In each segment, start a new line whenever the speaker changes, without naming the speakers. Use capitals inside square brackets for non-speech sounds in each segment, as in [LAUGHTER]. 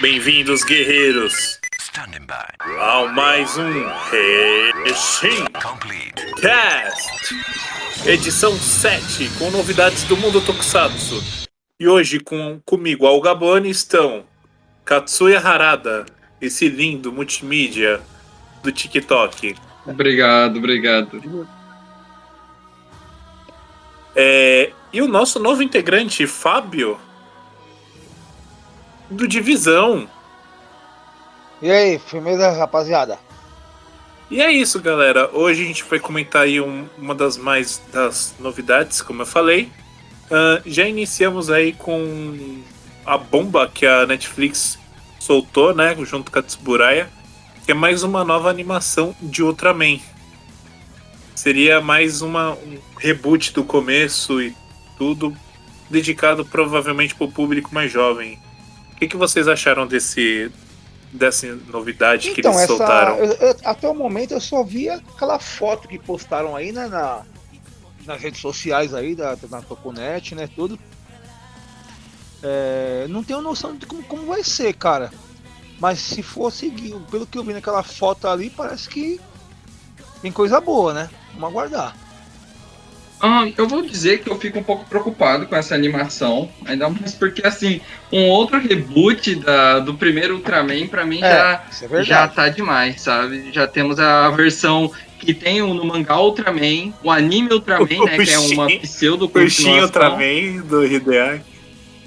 Bem-vindos, guerreiros,
Standing by.
ao mais um Reshin
Complete.
Cast, edição 7, com novidades do mundo Tokusatsu. E hoje com comigo ao Gabone estão Katsuya Harada, esse lindo multimídia do TikTok.
Obrigado, obrigado.
É, e o nosso novo integrante, Fábio, do Divisão.
E aí, firmeza, rapaziada?
E é isso, galera. Hoje a gente vai comentar aí um- uma das mais das novidades, como eu falei. Ah, já iniciamos aí com a bomba que a Netflix soltou, né, junto com a Tsuburaya, que é mais uma nova animação de Ultraman. Seria mais uma, um reboot do começo e tudo, dedicado provavelmente para o público mais jovem. O que, que vocês acharam desse dessa novidade que
Então,
eles
essa.
soltaram?
eu- eu- até o momento eu só vi aquela foto que postaram aí né, na, nas redes sociais aí, da, na Toconet, né? Tudo. É, não tenho noção de como, como vai ser, cara. Mas se for seguir, pelo que eu vi naquela foto ali, parece que tem coisa boa, né? Vamos aguardar.
Ah, eu vou dizer que eu fico um pouco preocupado com essa animação, ainda mais porque, assim, um outro reboot da, do primeiro Ultraman, pra mim, já,
isso é
já tá demais, sabe? Já temos a versão que tem o- no mangá Ultraman, o anime Ultraman, [LAUGHS] né, que é uma
O
pseudo
O Shin. Ultraman do Hideaki.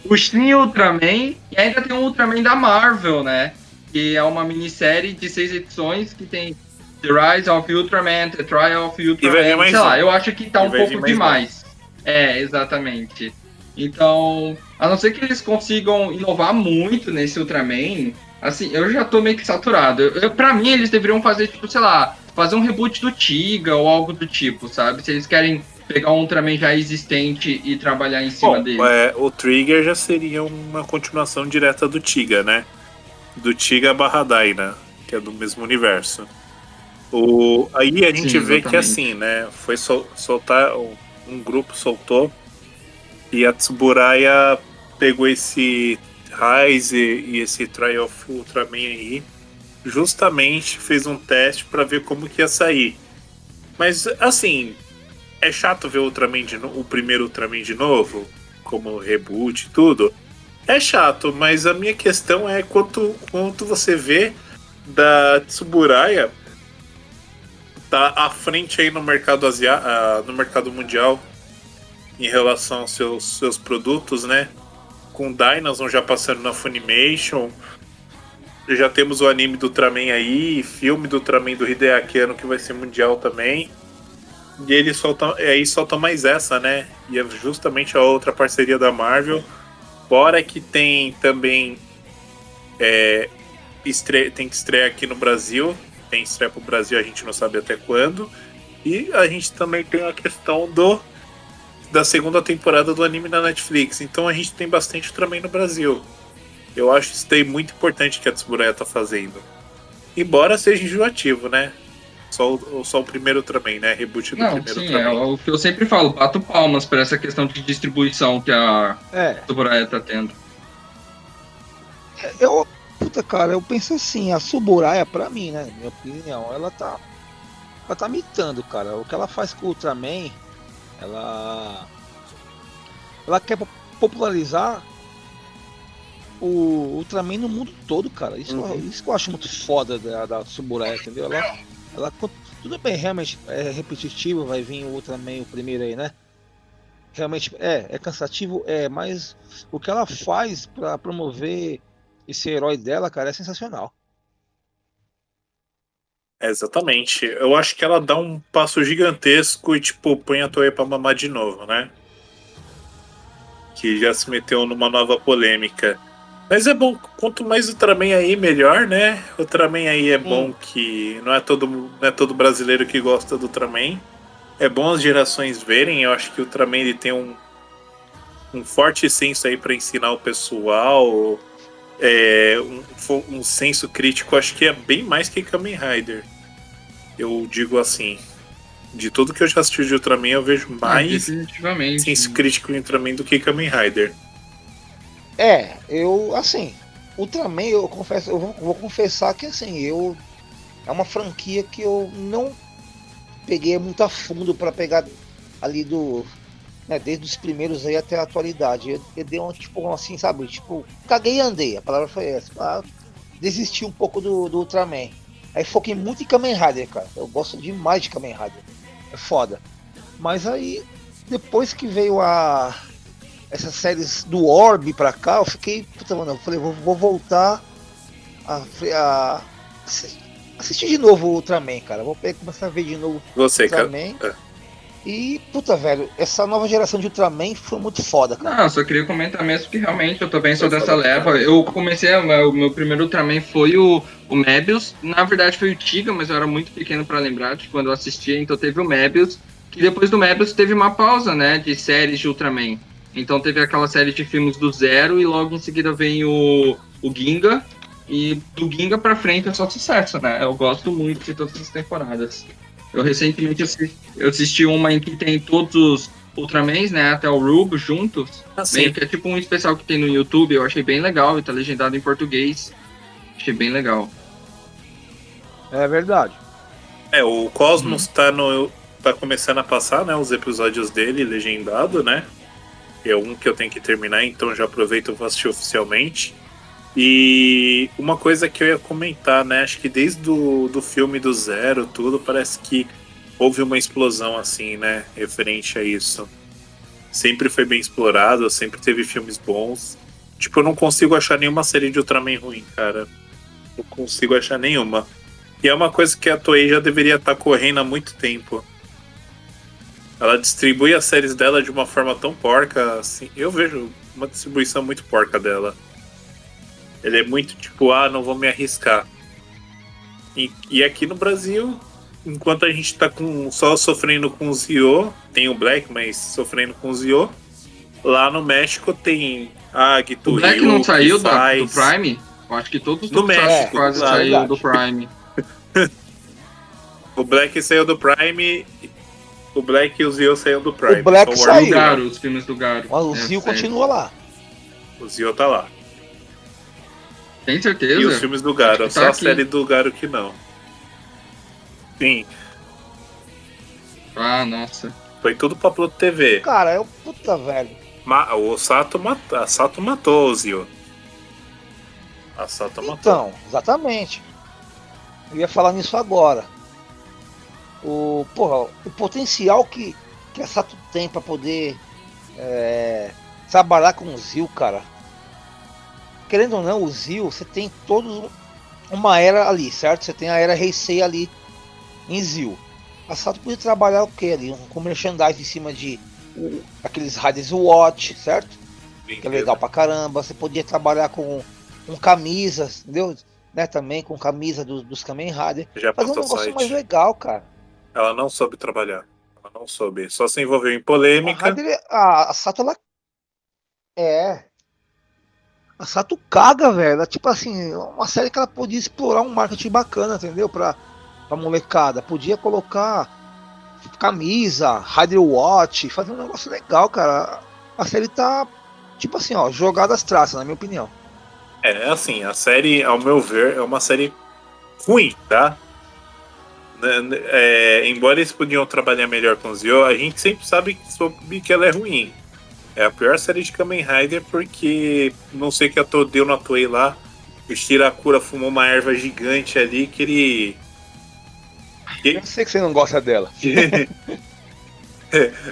O Shin Ultraman, e ainda tem um Ultraman da Marvel, né? Que é uma minissérie de seis edições que tem The Rise of Ultraman, The Trial of Ultraman, sei lá, eu acho que tá um pouco
mais
demais. É, exatamente. Então, a não ser que eles consigam inovar muito nesse Ultraman, assim, eu já tô meio que saturado. Eu, eu- pra mim, eles deveriam fazer, tipo, sei lá, fazer um reboot do Tiga ou algo do tipo, sabe? Se eles querem pegar um Ultraman já existente e trabalhar em cima
Bom,
dele.
é, o Trigger já seria uma continuação direta do Tiga, né? Do Tiga barra Daina, que é do mesmo universo. O, aí a gente
Sim,
vê que assim, né? Foi sol- soltar, um, grupo soltou e a Tsuburaya pegou esse Rise e esse Trial of Ultraman aí, justamente fez um teste pra ver como que ia sair. Mas assim, é chato ver o Ultraman de no- o primeiro Ultraman de novo, como reboot e tudo. É chato, mas a minha questão é quanto, quanto você vê da Tsuburaya tá à frente aí no mercado asia, ah, no mercado mundial em relação aos seus, seus produtos, né? Com Dynaston já passando na Funimation. Já temos o anime do Ultraman aí, filme do Ultraman do Hideaki Anno que vai ser mundial também. E ele solta, aí solta mais essa, né? E é justamente a outra parceria da Marvel. Fora que tem também. É, tem que estrear aqui no Brasil. Tem estreia pro Brasil, a gente não sabe até quando. E a gente também tem a questão do da segunda temporada do anime na Netflix. Então a gente tem bastante também no Brasil. Eu acho isso daí muito importante que a Tsuburaya tá fazendo. Embora seja enjoativo, né? Só o, só o primeiro também, né? Reboot do
Não,
primeiro
sim, é
também.
o que eu sempre falo, bato palmas para essa questão de distribuição que a
É,
Tsuburaya tá tendo.
eu. Puta, cara, eu penso assim, a Suburaya, pra mim, né? Minha opinião, ela tá. Ela tá mitando, cara. O que ela faz com o Ultraman, ela. Ela quer po- popularizar o Ultraman no mundo todo, cara. Isso,
Uhum.
isso que eu acho muito foda da, da Suburaya, entendeu? Ela, ela. Tudo bem, realmente é repetitivo, vai vir o Ultraman o primeiro aí, né? Realmente é, é cansativo, é, mas o que ela faz pra promover esse herói dela, cara, é sensacional.
É, exatamente. Eu acho que ela dá um passo gigantesco e, tipo, põe a Toei pra mamar de novo, né? Que já se meteu numa nova polêmica. Mas é bom, quanto mais Ultraman aí, melhor, né? Ultraman aí é bom que não é, todo, não é todo brasileiro que gosta do Ultraman. É bom as gerações verem. Eu acho que o Ultraman ele tem um, um forte senso aí pra ensinar o pessoal. É, um, um senso crítico, acho que é bem mais que Kamen Rider. Eu digo assim. De tudo que eu já assisti de Ultraman, eu vejo
Ah,
mais
definitivamente.
senso crítico em Ultraman do que Kamen Rider.
É, eu, assim, Ultraman, eu confesso, eu vou, vou confessar que assim, eu. É uma franquia que eu não peguei muito a fundo para pegar ali do. Né, desde os primeiros aí até a atualidade. Eu, eu dei um tipo assim, sabe? Tipo, caguei e andei, a palavra foi essa. Ah, desisti um pouco do, do Ultraman. Aí foquei muito em Kamen Rider, cara. Eu gosto demais de Kamen Rider. É foda. Mas aí, depois que veio a. Essas séries do Orb pra cá, eu fiquei. Puta, mano, eu falei, vou, vou voltar a, a, assistir de novo o Ultraman, cara. Vou começar a ver de novo
Você, cara.
Ultraman.
É.
E, puta, velho, essa nova geração de Ultraman foi muito foda, cara.
Não, eu só queria comentar mesmo que realmente eu também sou dessa leva. Eu comecei, a- o meu primeiro Ultraman foi o, o Mebius. Na verdade foi o Tiga, mas eu era muito pequeno pra lembrar de quando eu assistia, então teve o Mebius. Que depois do Mebius teve uma pausa, né, de séries de Ultraman. Então teve aquela série de filmes do Zero e logo em seguida vem o, o Ginga. E do Ginga pra frente é só sucesso, né? Eu gosto muito de todas as temporadas. Eu recentemente assisti, eu assisti uma em que tem todos os Ultramans, né, até o Rubo juntos.
Assim,
Meio que é tipo um especial que tem no YouTube, eu achei bem legal e tá legendado em português. Achei bem legal.
É verdade.
É, o Cosmos tá no. tá começando a passar, né? Os episódios dele legendado, né? É um que eu tenho que terminar, então já aproveito e vou assistir oficialmente. E uma coisa que eu ia comentar, né? Acho que desde do, do filme do Zero, tudo, parece que houve uma explosão assim, né? Referente a isso. Sempre foi bem explorado, sempre teve filmes bons. Tipo, eu não consigo achar nenhuma série de Ultraman ruim, cara. Não consigo achar nenhuma. E é uma coisa que a Toei já deveria estar correndo há muito tempo. Ela distribui as séries dela de uma forma tão porca, assim. Eu vejo uma distribuição muito porca dela. Ele é muito tipo, ah, não vou me arriscar. E, e aqui no Brasil, enquanto a gente tá com, só sofrendo com o Zio, tem o Black, mas sofrendo com o Zio. Lá no México tem a Gitu
O Black
Ryu,
não saiu da, do Prime? Eu acho que todos Tokusatsu
México,
quase
claro.
saiu do Prime. [LAUGHS]
O Black saiu do Prime. O Black e o Zio saiu do Prime.
O Black
O
saiu.
Garo, os filmes do Garo.
Mas o
É,
Zio continua lá.
O Zio tá lá.
Tem
E os
certeza?
filmes do Garo,
que
só
tá
a
aqui.
série do Garo que não. Sim,
Ah, nossa.
foi tudo pra Pluto TV.
Cara, é o puta, velho.
Ma- o Sato, mat a Sato matou o Zio. A Sato matou.
Então, exatamente. Eu ia falar nisso agora. O, porra, o potencial que, que a Sato tem pra poder é, trabalhar com o Zil, cara. Querendo ou não, o Zil, você tem todos uma era ali, certo? Você tem a era Heisei ali em Zil. A Sato podia trabalhar o que ali? Um com merchandise em cima de aqueles Riders Watch, certo? que é legal pra caramba. Você podia trabalhar com, com camisas, entendeu? Né, também com camisa dos, dos Kamen Rider.
Já
Fazer um negócio mais
site.
legal, cara.
Ela não soube trabalhar. Ela não soube. Só se envolveu em
A,
polêmica.
Rider, a, a Sato, ela. É. A Sato caga, velho. Ela, Tipo assim, uma série que ela podia explorar um marketing bacana, entendeu? Pra, pra molecada. Podia colocar camisa, Rider Watch, fazer um negócio legal, cara. A série tá, tipo assim, ó, jogada às traças, na minha opinião.
É, assim, a série, ao meu ver, é uma série ruim, tá? Né, né, é, embora eles podiam trabalhar melhor com o Zio, a gente sempre sabe soube que ela é ruim. É a pior série de Kamen Rider porque não sei o que a To deu na Toei lá. O Shirakura fumou uma erva gigante ali que ele.
Eu sei que você não gosta dela. [LAUGHS]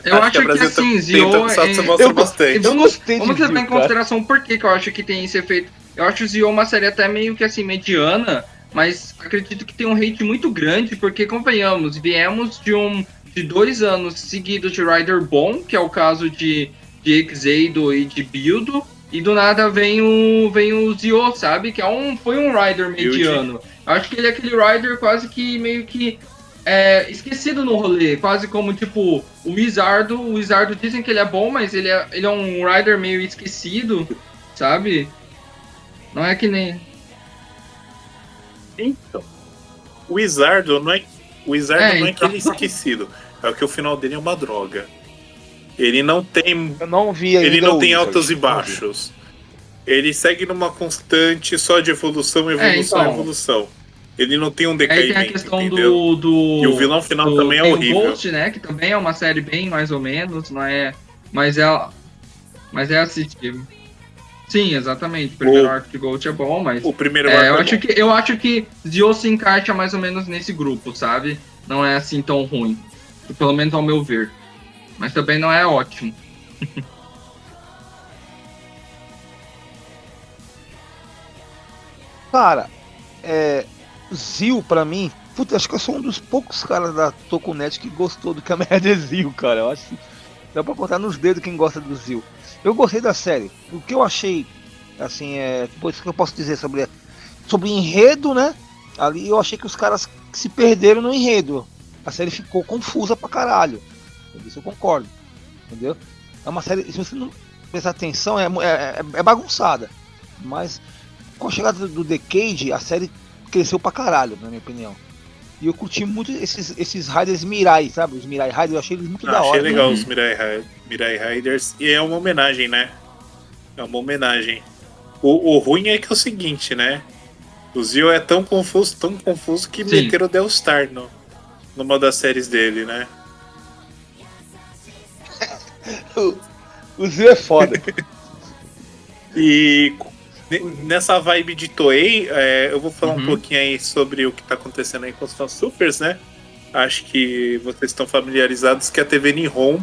Eu
Acho
acho
que
que,
Brasil
assim, Zio é...
eu gostei
bastante.
Vamos,
gostei de
vamos levar em consideração por que que eu acho que tem esse efeito. Eu acho o Zio uma série até meio que assim, mediana, mas acredito que tem um hate muito grande, porque convenhamos, viemos de um de dois anos seguidos de Rider bom, que é o caso de, de Exeido e de Bildo, e do nada vem o vem o Zio, sabe? Que é um, foi um Rider mediano. Acho que ele é aquele Rider quase que meio que é, esquecido no rolê, quase como tipo o Wizardo. O Wizardo dizem que ele é bom, mas ele é, ele é um Rider meio esquecido, sabe? Não é que nem.
Então, o Wizardo não é. O Wizardo
É,
não é
então.
aquele esquecido. É que o final dele é uma droga. Ele não tem
Eu não vi ainda
Ele não tem
Wizard,
altos e baixos. ele segue numa constante só de evolução, evolução,
É, então.
evolução. Ele não tem um
Aí tem a
decaimento,
questão
entendeu?
do, do.
E o vilão final
do-
também é horrível.
Ghost, né? Que também é uma série bem mais ou menos, não é. Mas é. Mas é assistível. Sim, exatamente. O primeiro
O-
arco de Ghost é bom, mas.
O primeiro
É,
arco
eu
é
acho
bom.
que eu acho que Zio se encaixa mais ou menos nesse grupo, sabe? Não é assim tão ruim. Pelo menos ao meu ver. Mas também não é ótimo. [LAUGHS]
Cara, é. Zio, pra mim, puta, acho que eu sou um dos poucos caras da Tokunet que gostou do Kamen Rider Zio, cara. Eu acho que dá pra contar nos dedos quem gosta do Zio. Eu gostei da série. O que eu achei, assim, é. Pô, isso que eu posso dizer sobre, sobre enredo, né? Ali eu achei que os caras se perderam no enredo. A série ficou confusa pra caralho. Isso eu concordo. Entendeu? É uma série, se você não prestar atenção, é, mu- é, é- é bagunçada. Mas com a chegada do Decade, a série cresceu pra caralho, na minha opinião. E eu curti muito esses, esses Riders Mirai, sabe? Os Mirai Riders, eu achei eles muito
Ah,
da
achei
hora.
legal
Uhum.
os Mirai, Ri- Mirai Riders. E é uma homenagem, né? É uma homenagem. O, o ruim é que é o seguinte, né? O Zio é tão confuso, tão confuso que
Sim.
meteram o Delstar no, numa das séries dele, né?
O Zio é foda. [LAUGHS]
E ne- nessa vibe de Toei, é, eu vou falar um
Uhum.
pouquinho aí sobre o que tá acontecendo aí com os fãs supers, né? Acho que vocês estão familiarizados que a TV Nihon,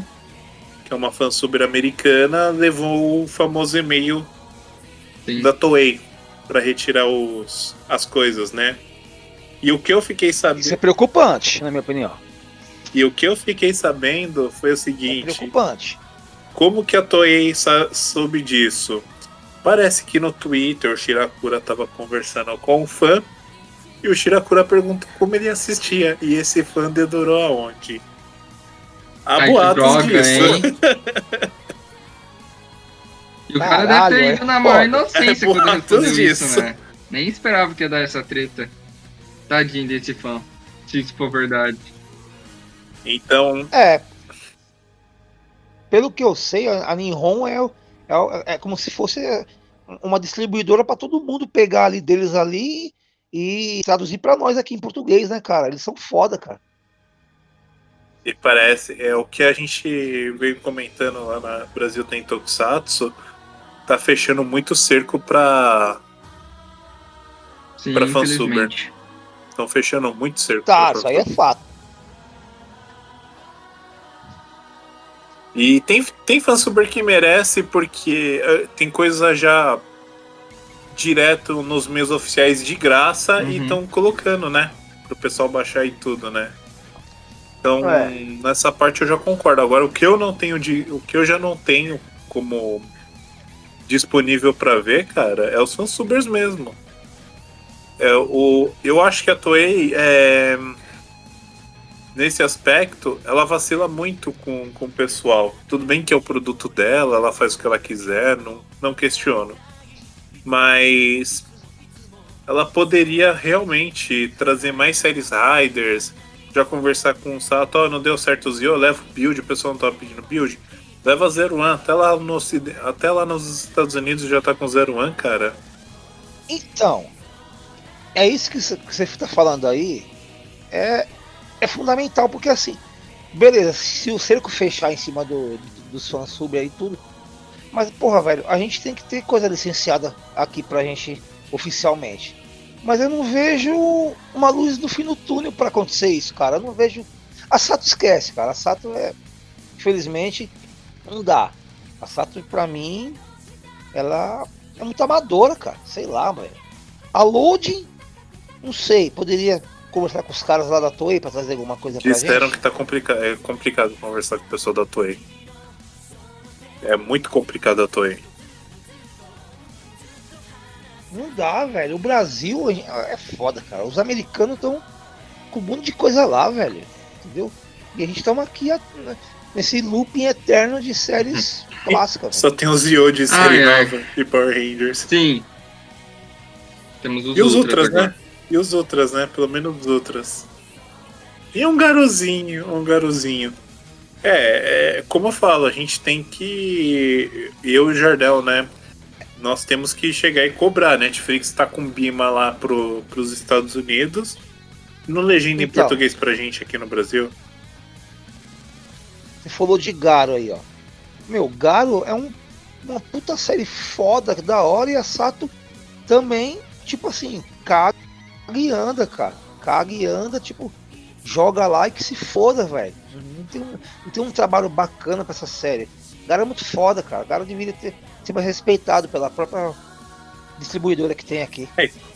que é uma fã super americana, levou o famoso e-mail
Sim.
da Toei para retirar os, as coisas, né? E o que eu fiquei
Isso é
sabendo,
preocupante, na minha opinião.
e o que eu fiquei sabendo foi o
É
seguinte:
preocupante.
Como que a Toei soube disso? Parece que no Twitter o Shirakura tava conversando com um fã e o Shirakura perguntou como ele assistia e esse fã dedurou aonde? Há
Ai, que
boatos
droga,
disso.
hein? [LAUGHS] E o cara
Caralho,
deve ter
é
ido na maior inocência [LAUGHS]
É
quando ele
boatos
respondeu isso,
disso.
né? Nem esperava que ia dar essa treta. Tadinho desse fã. Se isso for verdade.
Então,
É. Pelo que eu sei, a a Nihon é, é, é como se fosse uma distribuidora para todo mundo pegar ali deles ali e traduzir para nós aqui em português, né, cara? Eles são foda, cara.
E parece, é o que a gente veio comentando lá na Brasil tem Tokusatsu, tá fechando muito cerco pra.
Sim,
Pra fansuber. Estão fechando muito cerco.
Tá,
pra
isso aí é fato.
E tem, tem fansuber que merece, porque eh, tem coisa já direto nos meios oficiais de graça e
Uhum.
estão colocando, né? Pro pessoal baixar e tudo, né? Então,
É.
nessa parte eu já concordo. Agora, o que eu não tenho de. O que eu já não tenho como disponível pra ver, cara, é os fansubers mesmo. É, o, eu acho que a Toei é, nesse aspecto, ela vacila muito com, com o pessoal. Tudo bem que é o produto dela, ela faz o que ela quiser, não, não questiono. Mas ela poderia realmente trazer mais séries Riders, já conversar com o Sato, ó, não deu certo o Zio, leva o build, o pessoal não tá pedindo build. Leva Zero One, até lá, no, até lá nos Estados Unidos já tá com Zero One, cara.
Então, é isso que você- está falando aí. É, é fundamental, porque assim, beleza, se o cerco fechar em cima do, do, dos fãs sub aí tudo. Mas, porra, velho, a gente tem que ter coisa licenciada aqui pra gente oficialmente. Mas eu não vejo uma luz no fim do túnel pra acontecer isso, cara. Eu não vejo. A Sato esquece, cara. A Sato é. Infelizmente, não dá. A Sato, pra mim, ela é muito amadora, cara. Sei lá, velho. A loading, não sei, poderia conversar com os caras lá da Toei pra trazer alguma coisa pra
Disseram
gente.
que tá complica é complicado conversar com o pessoal da Toei. É muito complicado a Toei.
Não dá, velho. O Brasil é foda, cara. Os americanos estão com um monte de coisa lá, velho. Entendeu? E a gente estamos aqui a- nesse looping eterno de séries clássicas.
Só tem os Zio de série
Ai, ai.
nova e Power Rangers.
Sim. Temos os
E os
Ultras
outras, né? E os outras, né? Pelo menos os outras. E um garozinho, um garozinho. É, é, como eu falo, a gente tem que. Eu e o Jardel, né? nós temos que chegar e cobrar. A Netflix tá com Bima lá pro, pros Estados Unidos. Não legenda em
Então.
português pra gente aqui no Brasil.
Você falou de Garo aí, ó. Meu, Garo é um, uma puta série foda, da hora, e a Sato também, tipo assim, caga e anda, cara. Caga e anda, tipo, joga lá e que se foda, velho. Não tem, um, não tem um trabalho bacana pra essa série. Garo é muito foda, cara. Garo deveria ter, ser mais respeitado pela própria distribuidora que tem aqui.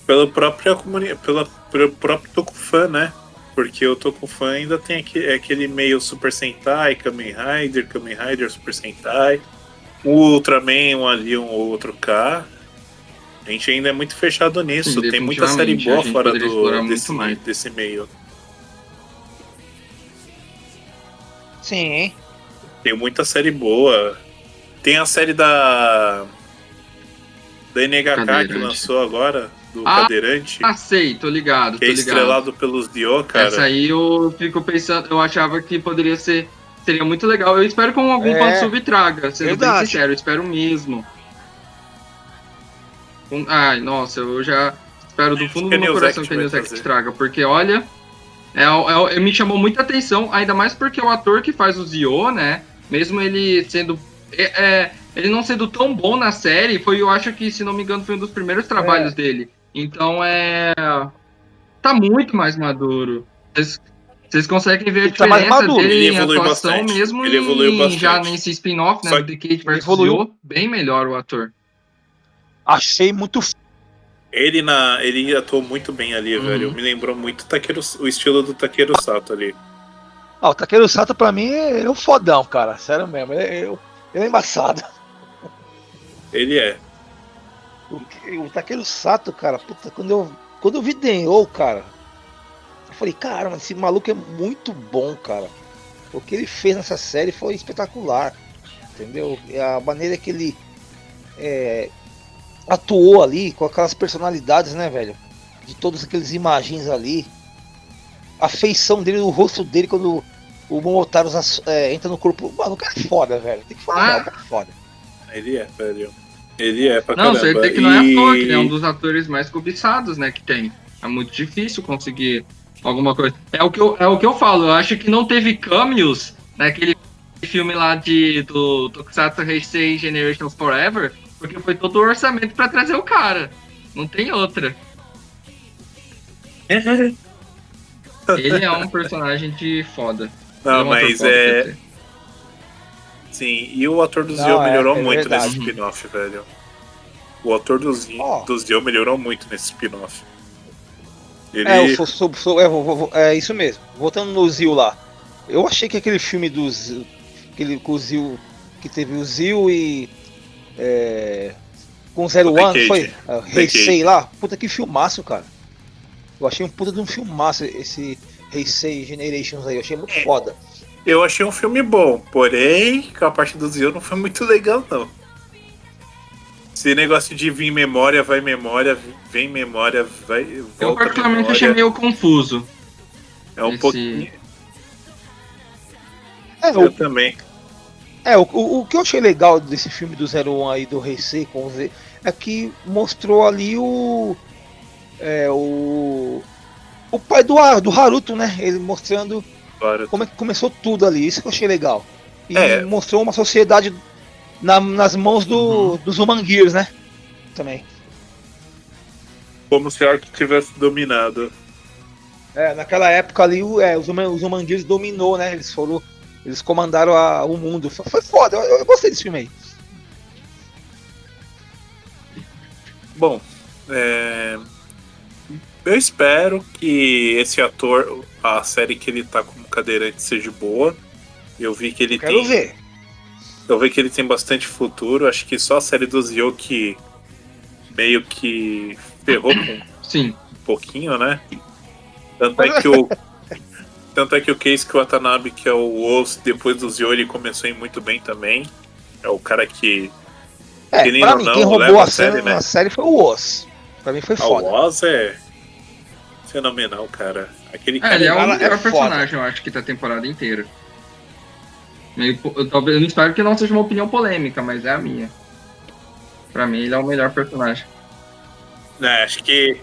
Pela própria comunidade, pela, pelo próprio Tokufan, né? Porque o Tokufan ainda tem aquele, é aquele meio Super Sentai, Kamen Rider, Kamen Rider, Super Sentai. O Ultraman, um ali, um outro K. A gente ainda é muito fechado nisso.
Sim,
tem muita série boa fora do, desse,
mais.
desse meio.
Sim?
Tem muita série boa. Tem a série da. Da NHK que lançou agora, do
Ah,
Cadeirante.
Ah, sei, tô ligado,
que
tô
é
ligado.
estrelado pelos Dio, cara.
Essa aí eu fico pensando, eu achava que poderia ser. Seria muito legal. Eu espero que algum
É,
fansub traga, sendo bem
verdade.
sincero, eu espero mesmo. Um- Ai, nossa, eu já espero do fundo do meu coração que a
vai
News Act
trazer.
traga, porque olha, é, é- é- me chamou muita atenção, ainda mais porque o ator que faz o Zio, né, mesmo ele sendo. é- é, ele não sendo tão bom na série, foi, eu acho que, se não me engano, foi um dos primeiros trabalhos dele. Então é. Tá muito mais maduro. Vocês, vocês conseguem ver a
Ele tá mais
diferença
maduro.
dele
Ele
em atuação
bastante.
mesmo
Ele evoluiu
em,
bastante.
já nesse spin-off, né?
Só
Do The Cage vs.
evoluiu.
Zio, bem melhor o ator.
Achei muito
Ele, na, ele atuou muito bem ali,
Uhum.
velho. Me lembrou muito Takeru, o estilo do Takeru Sato ali.
Ah, o Takeru Sato pra mim é um fodão, cara. Sério mesmo. Ele, ele- ele é embaçado.
Ele é.
O, o Takeru Sato, cara, puta, quando eu, quando eu vi Denou, cara, eu falei, caramba, esse maluco é muito bom, cara. O que ele fez nessa série foi espetacular. Entendeu? E A maneira que ele é, atuou ali, com aquelas personalidades, né, velho? De todas aquelas imagens ali. A feição dele, o rosto dele quando o Momotaro é, entra no corpo. O maluco é foda, velho. Tem que falar,
Ah.
o cara é foda.
Ele é, velho. Ele é pra
Não,
caramba.
você tem que não é
E-
à toa, que ele é um dos atores mais cobiçados, né, que tem. É muito difícil conseguir alguma coisa. É o que eu, é o que eu falo, eu acho que não teve cameos naquele filme lá de, do Tokusatsu Heisei Generations Forever, porque foi todo o orçamento pra trazer o cara. Não tem outra. [LAUGHS] Ele é um personagem de foda.
Não,
é um
mas é. Sim, e o ator do
Não,
Zio
é-
melhorou
é
muito
verdade.
nesse spin-off, velho. O ator do Zio,
Ó.
do Zio melhorou muito nesse spin-off. Ele.
É, eu sou, sou- sou- é, vou- vou- é isso mesmo. Voltando no Zil lá. Eu achei que aquele filme do Zil, aquele com o Zil, que teve o Zil e. É, com o Zero
O The
One,
Cage.
foi? Uh, Heisei lá. Puta que filmaço, cara. Eu achei um puta de um filmaço esse Heisei Generations aí. Eu achei muito
É.
foda.
Eu achei um filme bom, porém, a parte do Zio não foi muito legal, não. Esse negócio de vir memória, vai memória, vem memória, vai.
Eu
volta
particularmente
memória,
achei meio confuso.
É um
esse-
pouquinho.
É,
Eu
o,
também.
É o, o, o que eu achei legal desse filme do Zero One aí do Heisei com o Z é que mostrou ali o. É, o. O pai do, do Haruto, né? Ele mostrando
Agora,
como é que começou tudo ali, isso que eu achei legal. E
É.
mostrou uma sociedade na- nas mãos do, dos Human Gears, né? Também.
como se a arte tivesse dominado.
É, naquela época ali, o- é, os, os Human Gears dominou, né? Eles foram. Eles comandaram a- o mundo. Foi, foi foda, eu, eu gostei desse filme aí.
Bom, é, eu espero que esse ator, a série que ele tá como cadeirante seja boa. Eu vi que ele
Quero
tem.
ver.
Eu vi que ele tem bastante futuro. Acho que só a série do Zio que meio que ferrou com um
Sim.
pouquinho, né? Tanto é [LAUGHS] que o. Tanto é que o Keisuke Watanabe, que é o Osso, depois do Zio, ele começou a ir muito bem também. É o cara que.
É,
Querendo
pra
ou
mim,
não,
quem roubou
a
série,
série, né?
a série foi o Oz. Pra mim foi
Ah,
foda.
o Oz é fenomenal, cara. Aquele
É,
cara.
ele é o
cara é
melhor
foda.
personagem, eu acho que da temporada inteira. Meio, eu, talvez, eu não espero que não seja uma opinião polêmica, mas é a minha. Pra mim, ele é o melhor personagem.
É, acho que.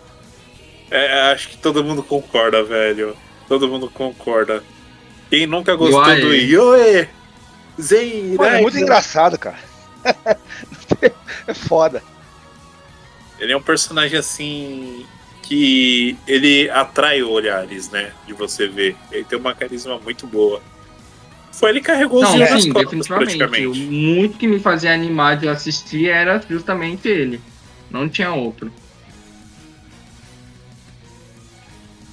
é, acho que todo mundo concorda, velho. Todo mundo concorda. Quem nunca gostou
Yoae.
do Yoe? Zen,
Pô, é muito engraçado, cara. [LAUGHS] é foda.
Ele é um personagem assim que ele atrai olhares, né? De você ver. Ele tem uma carisma muito boa. Foi ele que carregou os
Não,
dias nas
sim,
costas,
definitivamente. O
praticamente.
muito que me fazia animar de assistir era justamente ele. Não tinha outro.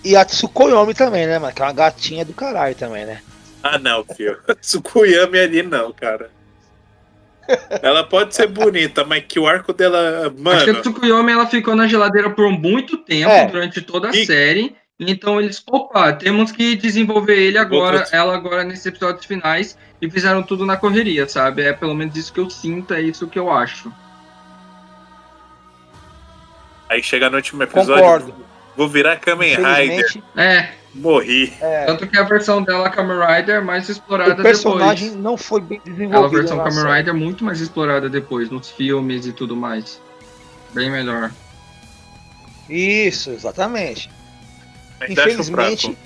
E a Tsukuyomi também, né, mano? Que é uma gatinha do caralho também, né?
Ah, não, filho. [LAUGHS] Tsukuyami ali não, cara. Ela pode ser bonita, mas que o arco dela.
Acho que
Mano,
a Tsukuyomi ela ficou na geladeira por muito tempo,
É.
durante toda a
E-
série. Então eles, opa, temos que desenvolver ele agora,
Outras-
ela agora nesses episódios finais e fizeram tudo na correria, sabe? É pelo menos isso que eu sinto, é isso que eu acho.
aí chega no último episódio.
Concordo.
Vou virar Kamen Rider.
É,
Morri.
é,
tanto que a versão dela Kamen Rider é mais explorada
o personagem
depois.
não foi bem
Ela, a versão Kamen. Rider é muito mais explorada depois, nos filmes e tudo mais. Bem melhor.
Isso, exatamente.
Acho
Infelizmente,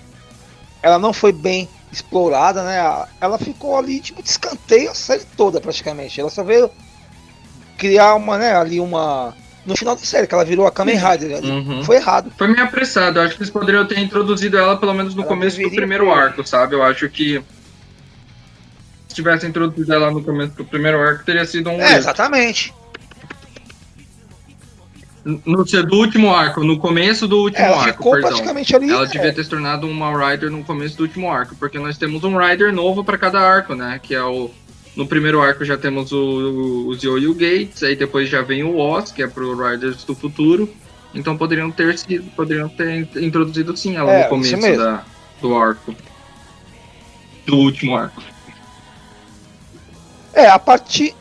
ela não foi bem explorada, né? Ela ficou ali, tipo, de escanteio a série toda, praticamente. Ela só veio criar uma, né, ali uma. No final da série, que ela virou a Kamen Rider.
Uhum.
Foi errado.
Foi meio apressado. Eu acho que eles poderiam ter introduzido ela pelo menos no
Ela
começo do primeiro
ter.
arco, sabe? Eu acho que se tivesse introduzido ela no começo do primeiro arco, teria sido um
É, exatamente.
No do último arco, no começo do último
Ela
arco,
ficou
perdão.
praticamente ali.
Ela
é,
devia ter se tornado uma Rider no começo do último arco, porque nós temos um Rider novo pra cada arco, né? Que é o. No primeiro arco já temos o, os Yo-Yo Gates, aí depois já vem o Oz, que é pro Riders do futuro. Então poderiam ter sido, poderiam ter introduzido sim ela
É,
no começo da, do arco. Do último arco.
É, a partir.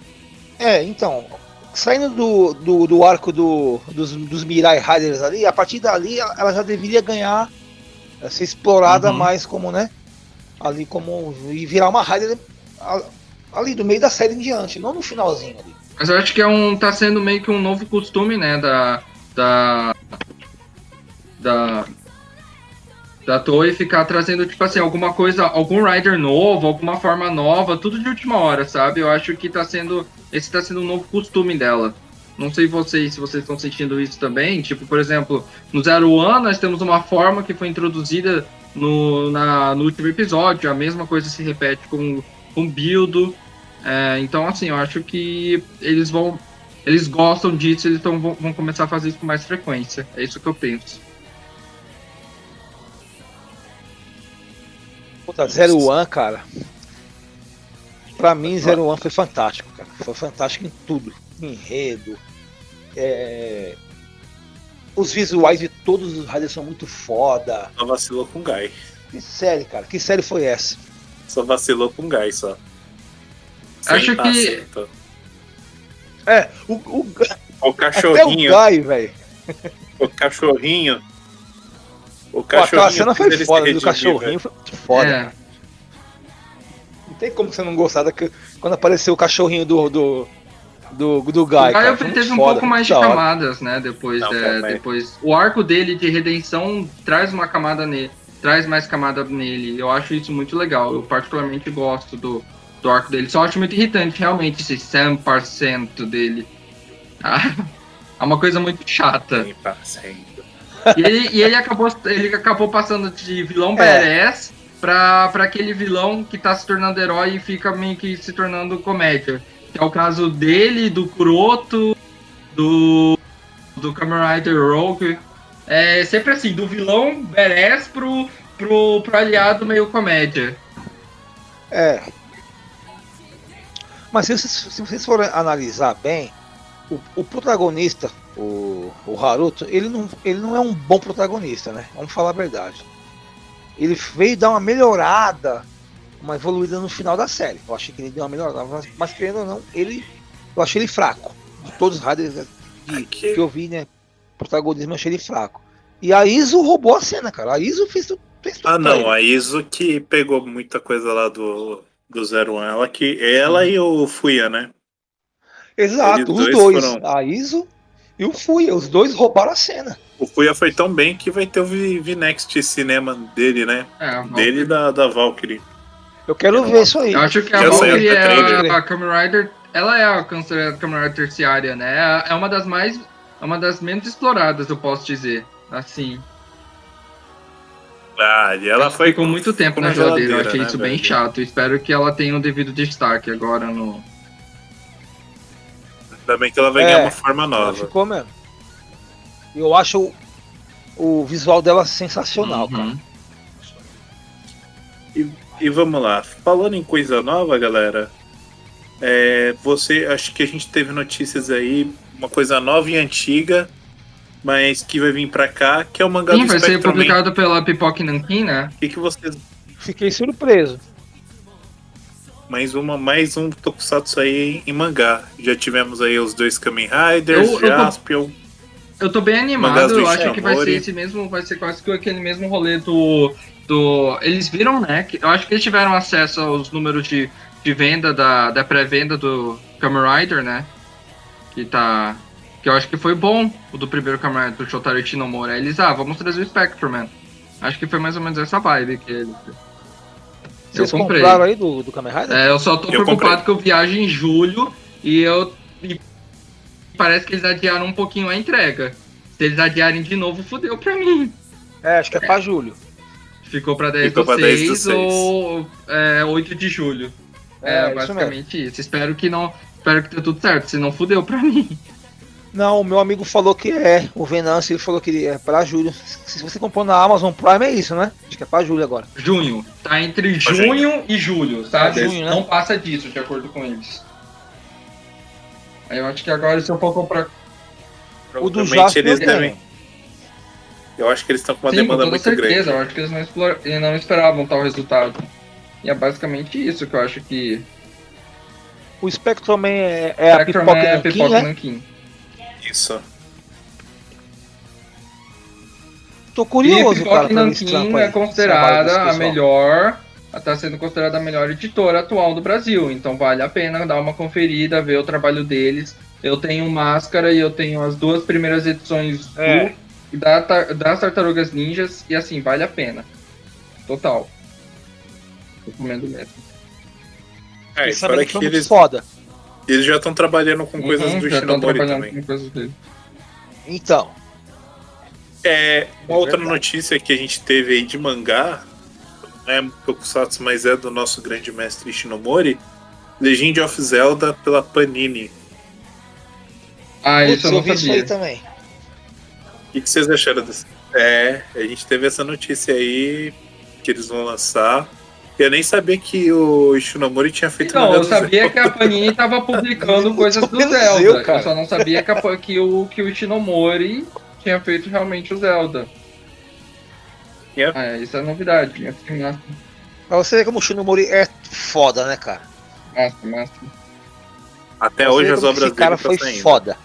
É, então. Saindo do, do, do arco do, dos, dos Mirai Riders ali, a partir dali ela já deveria ganhar, eh, ser explorada
Uhum.
mais como, né? Ali como. E virar uma Rider ali do meio da série em diante, não no finalzinho ali.
Mas eu acho que é um. tá sendo meio que um novo costume, né? Da. Da. Da. Da ficar trazendo, tipo assim, alguma coisa, algum rider novo, alguma forma nova, tudo de última hora, sabe? Eu acho que tá sendo. Esse tá sendo um novo costume dela. Não sei vocês se vocês estão sentindo isso também. Tipo, por exemplo, no Zero One nós temos uma forma que foi introduzida no, na, no último episódio. A mesma coisa se repete com, com Bildo. É, então, assim, eu acho que eles vão. Eles gostam disso, eles tão, vão, vão começar a fazer isso com mais frequência. É isso que eu penso.
Puta, Zero One, cara. Pra mim, Zero One foi fantástico, cara. Foi fantástico em tudo. Enredo. é, Os visuais de todos os Riders são muito foda.
Só vacilou com o Guy.
Que série, cara. Que série foi essa?
Só vacilou com o Guy só.
Acho
Senta,
que-
senta.
É, o, o,
O
até o
cachorrinho.
Guy, velho.
O cachorrinho. O
Pô,
cachorrinho.
cena
fez
foi foda, do cachorrinho foi foda.
É,
Não tem como você não gostar da, quando apareceu o cachorrinho do, do, do, do Guy.
o
cara. Foi muito
teve um
foda,
pouco mais de camadas, né? Depois,
Não,
é, depois. O arco dele de redenção traz uma camada nele. Traz mais camada nele. Eu acho isso muito legal. Eu particularmente gosto do, do arco dele. Só acho muito irritante, realmente, esse 100% dele. Ah, é uma coisa muito chata.
Sim, tá sendo.
E ele, e ele, acabou, ele acabou passando de vilão
É.
badass pra, pra aquele vilão que tá se tornando herói e fica meio que se tornando comédia. Que é o caso dele, do Kuroto, do, do Kamen Rider Rogue. É sempre assim, do vilão badass pro, pro, pro aliado meio comédia.
É. Mas se vocês, se vocês forem analisar bem, o, o protagonista, o, o Haruto, ele não, ele não é um bom protagonista, né? Vamos falar a verdade. Ele veio dar uma melhorada, uma evoluída no final da série. Eu achei que ele deu uma melhorada, mas, mas querendo ou não, ele, eu achei ele fraco. De todos os Riders que, que eu vi, né? Protagonismo, eu achei ele fraco. E a Iso roubou a cena, cara. A Iso fez tudo. Fez tudo
Ah, não. A Iso que pegou muita coisa lá do, do Zero One. Ela, que, ela e o Fuya, né?
Exato,
Eles
os
dois
dois.
foram-
A Iso e o Fuya. Os dois roubaram a cena.
O Fuya foi tão bem que vai ter o V- V-Next cinema dele, né?
É, a
Dele e da, da Valkyrie.
Eu quero ver isso aí.
Eu acho que a Valkyrie é a, a Kamen Rider, ela é a considerada Kamen Rider terciária, né? É uma das mais, é uma das menos exploradas, eu posso dizer. Assim,
Ah, e ela foi.
ficou muito tempo
ficou
na geladeira, eu achei
né,
isso bem
velho?
chato. Espero que ela tenha o devido destaque agora no.
Ainda bem que ela vai
É.
ganhar uma forma
Ela
nova.
ficou mesmo. Eu acho o, o visual dela sensacional, cara.
Uhum.
E vamos lá. Falando em coisa nova, galera. É, você, acho que a gente teve notícias aí, uma coisa nova e antiga, mas que vai vir pra cá, que é o mangá
Sim,
do
vai ser
Man.
publicado pela Pipoca Nankin, né?
O que, que vocês.
Fiquei surpreso.
Mais uma, mais um Tokusatsu aí em mangá. Já tivemos aí os dois Kamen Riders,
Eu- eu tô-
Jaspion.
Eu tô bem animado,
do
eu acho que vai ser esse mesmo, vai ser quase que aquele mesmo rolê do. do eles viram, né? que- Eu acho que eles tiveram acesso aos números de, de venda da, da pré-venda do Kamen Rider, né? Que tá. Que eu acho que foi bom o do primeiro Rider do Shotaro Shinomura. Eles, ah, vamos trazer o Spectrum, man. Acho que foi mais ou menos essa vibe que eles. Eu
Vocês
comprei.
compraram aí do, do Kamen Rider?
É, eu só tô
Eu
preocupado que eu viajo em julho e eu. e parece que eles adiaram um pouquinho a entrega. Se eles adiarem de novo, fudeu pra mim.
É, acho que é pra julho.
Ficou pra 10
Ficou
do
pra 10 do
6
seis.
ou é, 8 de julho. É,
É, isso
basicamente isso, Espero que não. Espero que dê tudo certo, senão fudeu pra mim.
Não, o meu amigo falou que é. O Venâncio ele falou que é pra julho. Se você comprou na Amazon Prime é isso, né? Acho que é pra julho agora.
Junho. Tá entre
Pra
junho e julho, sabe?
É junho, né?
Não passa disso, de acordo com eles. Aí eu acho que agora se eu for comprar.
O do Jasper
eles
é.
devem. Eu acho que eles estão com uma
Sim, com
demanda
toda
muito
certeza.
grande.
Eu acho que eles não, explora- eles não esperavam tal resultado. E é basicamente isso que eu acho que.
O Spectrum Man é, é a
Spectrum
pipoca
é
Nankin,
Pipoca
né?
Nankin.
Isso.
Tô
E
curioso, cara. Pra ver esse
Nankin é
aí,
considerada a melhor. Está sendo considerada a melhor editora atual do Brasil. Então vale a pena dar uma conferida, ver o trabalho deles. Eu tenho Máscara e eu tenho as duas primeiras edições do-
É.
da, tar- das Tartarugas Ninjas. E assim, vale a pena. Total. Recomendo mesmo.
É, e
que
eles,
foda.
eles já estão trabalhando com coisas
Uhum,
do
estão
Shinomori
trabalhando
também.
com coisas dele.
Então,
É, uma
É
outra
verdade.
notícia que a gente teve aí de mangá, não é Tokusatsu, mas é do nosso grande mestre Shinomori, Legend of Zelda pela Panini.
Ah,
putz,
isso eu não
vi isso aí
sabia.
também.
O que, que vocês acharam disso? É, a gente teve essa notícia aí que eles vão lançar. Eu nem sabia que o Shinomori tinha feito
Não, eu sabia
Zelda.
que a Panini tava publicando [LAUGHS] coisas do Zelda.
eu.
Eu só não sabia que, a- que o, que o Shinomori tinha feito realmente o Zelda.
Yeah.
É, isso é novidade.
Pra você ver como o Shinomori é foda, né, cara?
massa, massa.
Até hoje as obras
esse cara
dele
foi
tá saindo.
foda.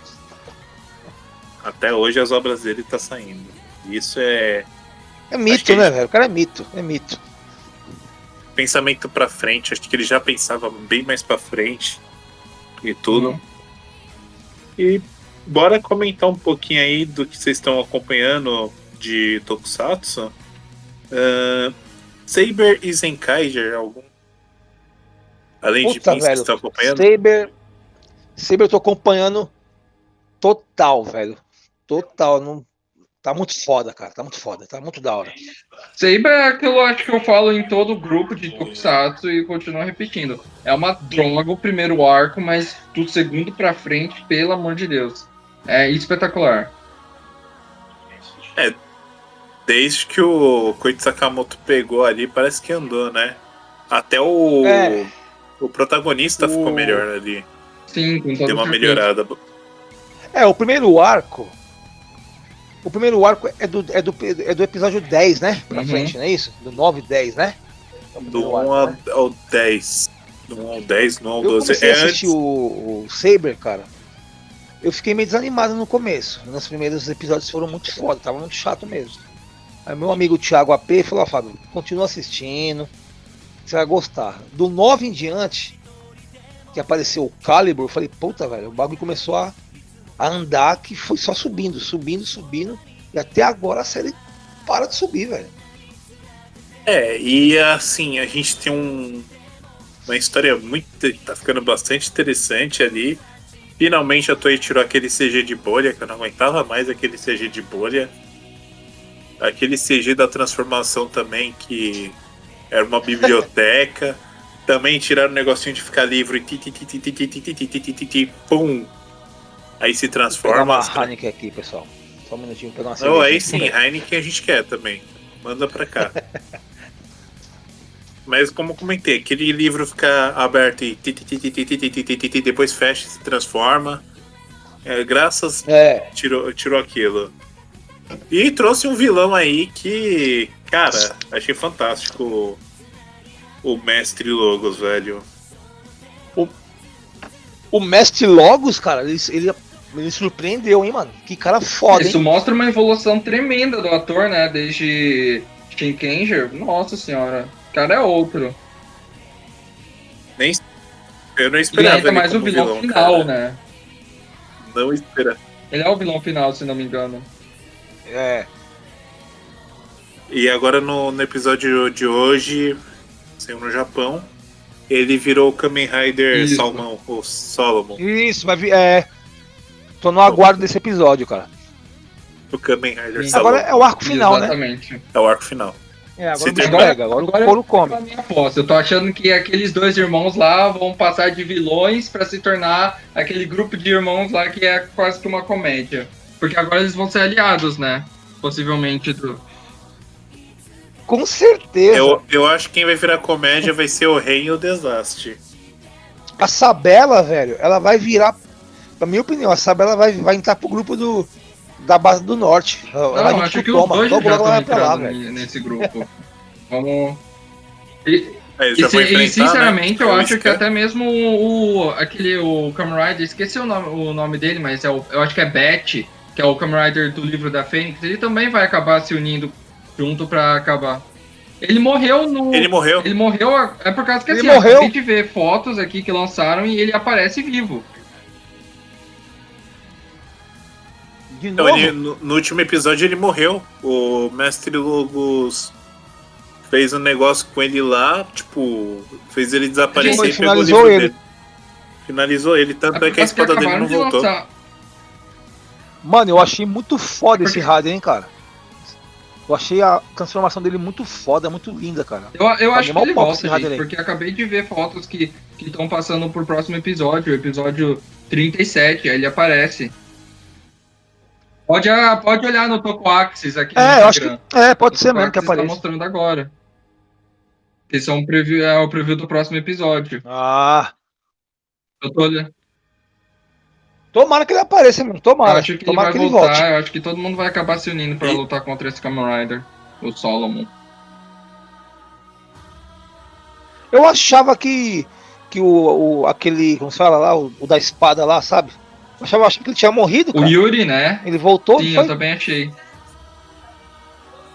Até hoje as obras dele tá saindo. Isso é
É mito,
que
né,
ele-
velho? O cara é mito, é mito.
Pensamento pra frente. Acho que ele já pensava bem mais pra frente e tudo.
Uhum.
E bora comentar um pouquinho aí do que vocês estão acompanhando de Tokusatsu. Ahn, Saber e Zenkaiger, algum. Além de
Puta,
mim, vocês
velho.
estão acompanhando?
Saber. Saber eu tô acompanhando total, velho. Total. Não... Tá muito foda, cara. Tá muito foda. Tá muito da hora.
Saber é aquilo acho que eu falo em todo grupo de Tokusatsu e continuo repetindo. É uma droga o primeiro arco, mas do segundo pra frente, pelo amor de Deus. É espetacular.
Desde que o Koichi Sakamoto pegou ali, parece que andou, né? Até o,
É.
o protagonista ficou
O-
melhor ali.
Sim, com toda
Deu uma
certeza.
melhorada.
É, o primeiro arco. O primeiro arco é do, é do, é do episódio 10, né? Pra
Uhum.
frente, não é isso? Do 9 e 10, né? É
Do
primeiro
1
arco, né?
ao, ao 10. Do 1 ao 10, do 1 ao
Eu
12.
comecei
É
a assistir
antes.
o, o Saber, cara. Eu fiquei meio desanimado no começo. Nos primeiros episódios foram muito foda, tava muito chato mesmo. Aí meu amigo Thiago AP falou, ó, Fábio, continua assistindo. Você vai gostar. Do 9 em diante, que apareceu o Calibur, eu falei, puta, velho, o bagulho começou a, a andar que foi só subindo, subindo, subindo. E até agora a série para de subir, velho.
É, e assim, a gente tem um, uma história muito. tá ficando bastante interessante ali. Finalmente a Toei tirou aquele CG de bolha, que eu não aguentava mais aquele CG de bolha. Aquele CG da transformação também, que era uma biblioteca. também tiraram o negocinho de ficar livre e pum, aí se transforma.
Vou pegar uma Heineken aqui, pessoal. Só um minutinho pra nós uma.
Não, aí sim, Heineken a gente quer também. Manda pra cá. Mas como comentei, aquele livro fica aberto e depois fecha e se transforma. É, graças
é.
Tirou, tirou aquilo. E trouxe um vilão aí que, cara, achei fantástico o, o Mestre Logos, velho.
O, o Mestre Logos, cara, ele, ele ele surpreendeu, hein, mano? Que cara foda,
Isso
hein?
mostra uma evolução tremenda do ator, né? Desde Shinkenger. Nossa senhora. O cara é outro.
Nem, eu não
E
esperava
ainda
ele
mais o vilão,
vilão,
final,
cara.
né?
Não esperava.
Ele é o vilão final, se não me engano.
É.
E agora no, no episódio de hoje, saiu no Japão, ele virou o Kamen Rider
Isso.
Salmão, o Solomon.
Isso, vai vir. É. Tô no aguardo desse episódio, cara.
O Kamen Rider
Sim.
Agora é o arco final, né?
Exatamente.
É o arco final.
É, agora
Se
pega, agora,
Agora-
o couro come.
Aposta. Eu tô achando que aqueles dois irmãos lá vão passar de vilões pra se tornar aquele grupo de irmãos lá que é quase que uma comédia. Porque agora eles vão ser aliados, né? Possivelmente do.
Com certeza.
Eu, eu acho que quem vai virar comédia vai ser o Rei e o Desastre.
A Sabela, velho, ela vai virar. Na minha opinião, a Sabela vai, vai entrar pro grupo do, da base do norte. Ela
Não,
junto
acho que
o
os
Toma.
dois já
ela
estão
lá,
entrando
velho.
nesse grupo. [LAUGHS] Vamos. E,
eles
e, se- e,
enfrentar,
sinceramente,
né?
eu acho que até mesmo o, o- aquele o Kamen Rider, esqueci o nome, o nome dele, mas é o, eu acho que é Bat, que é o Kamen Rider do livro da Fênix, ele também vai acabar se unindo junto pra acabar. Ele morreu no.
Ele morreu.
Ele morreu, a- é por causa que
Ele
assim, eu
morreu?
acabei de ver fotos aqui que lançaram e ele aparece vivo.
De
Então,
novo.
ele- no, no último episódio ele morreu. O Mestre Logos fez um negócio com ele lá, tipo, fez ele desaparecer
Gente,
e pegou o
finalizou
livro
ele.
dele. Finalizou ele, tanto é,
por
que a espada dele não
de
voltou.
lançar.
Mano, eu achei muito foda esse rádio, hein, cara. Eu achei a transformação dele muito foda, muito linda, cara.
Eu, eu acho que
mal
ele
rádio
gente, porque acabei de ver fotos que estão passando pro próximo episódio, o episódio 37, aí ele aparece. Pode, ah, pode olhar no Toco Axis aqui no
É, eu acho que. É, pode
O
ser mesmo que
tá
apareça.
mostrando agora. Esse é, um preview, é o preview do próximo episódio.
Ah.
Eu tô olhando.
Tomara que ele apareça mesmo.
Eu
Tomara.
acho que ele
Tomara
vai
que ele
voltar,
volte.
eu acho que todo mundo vai acabar se unindo pra
E-
lutar contra esse Kamen Rider, o Solomon.
Eu achava que. Que o, o- aquele. Como se fala lá? O, o da espada lá, sabe? Eu achava, que ele tinha morrido,
O
cara.
Yuri, né?
Ele voltou
Sim,
foi?
eu também achei.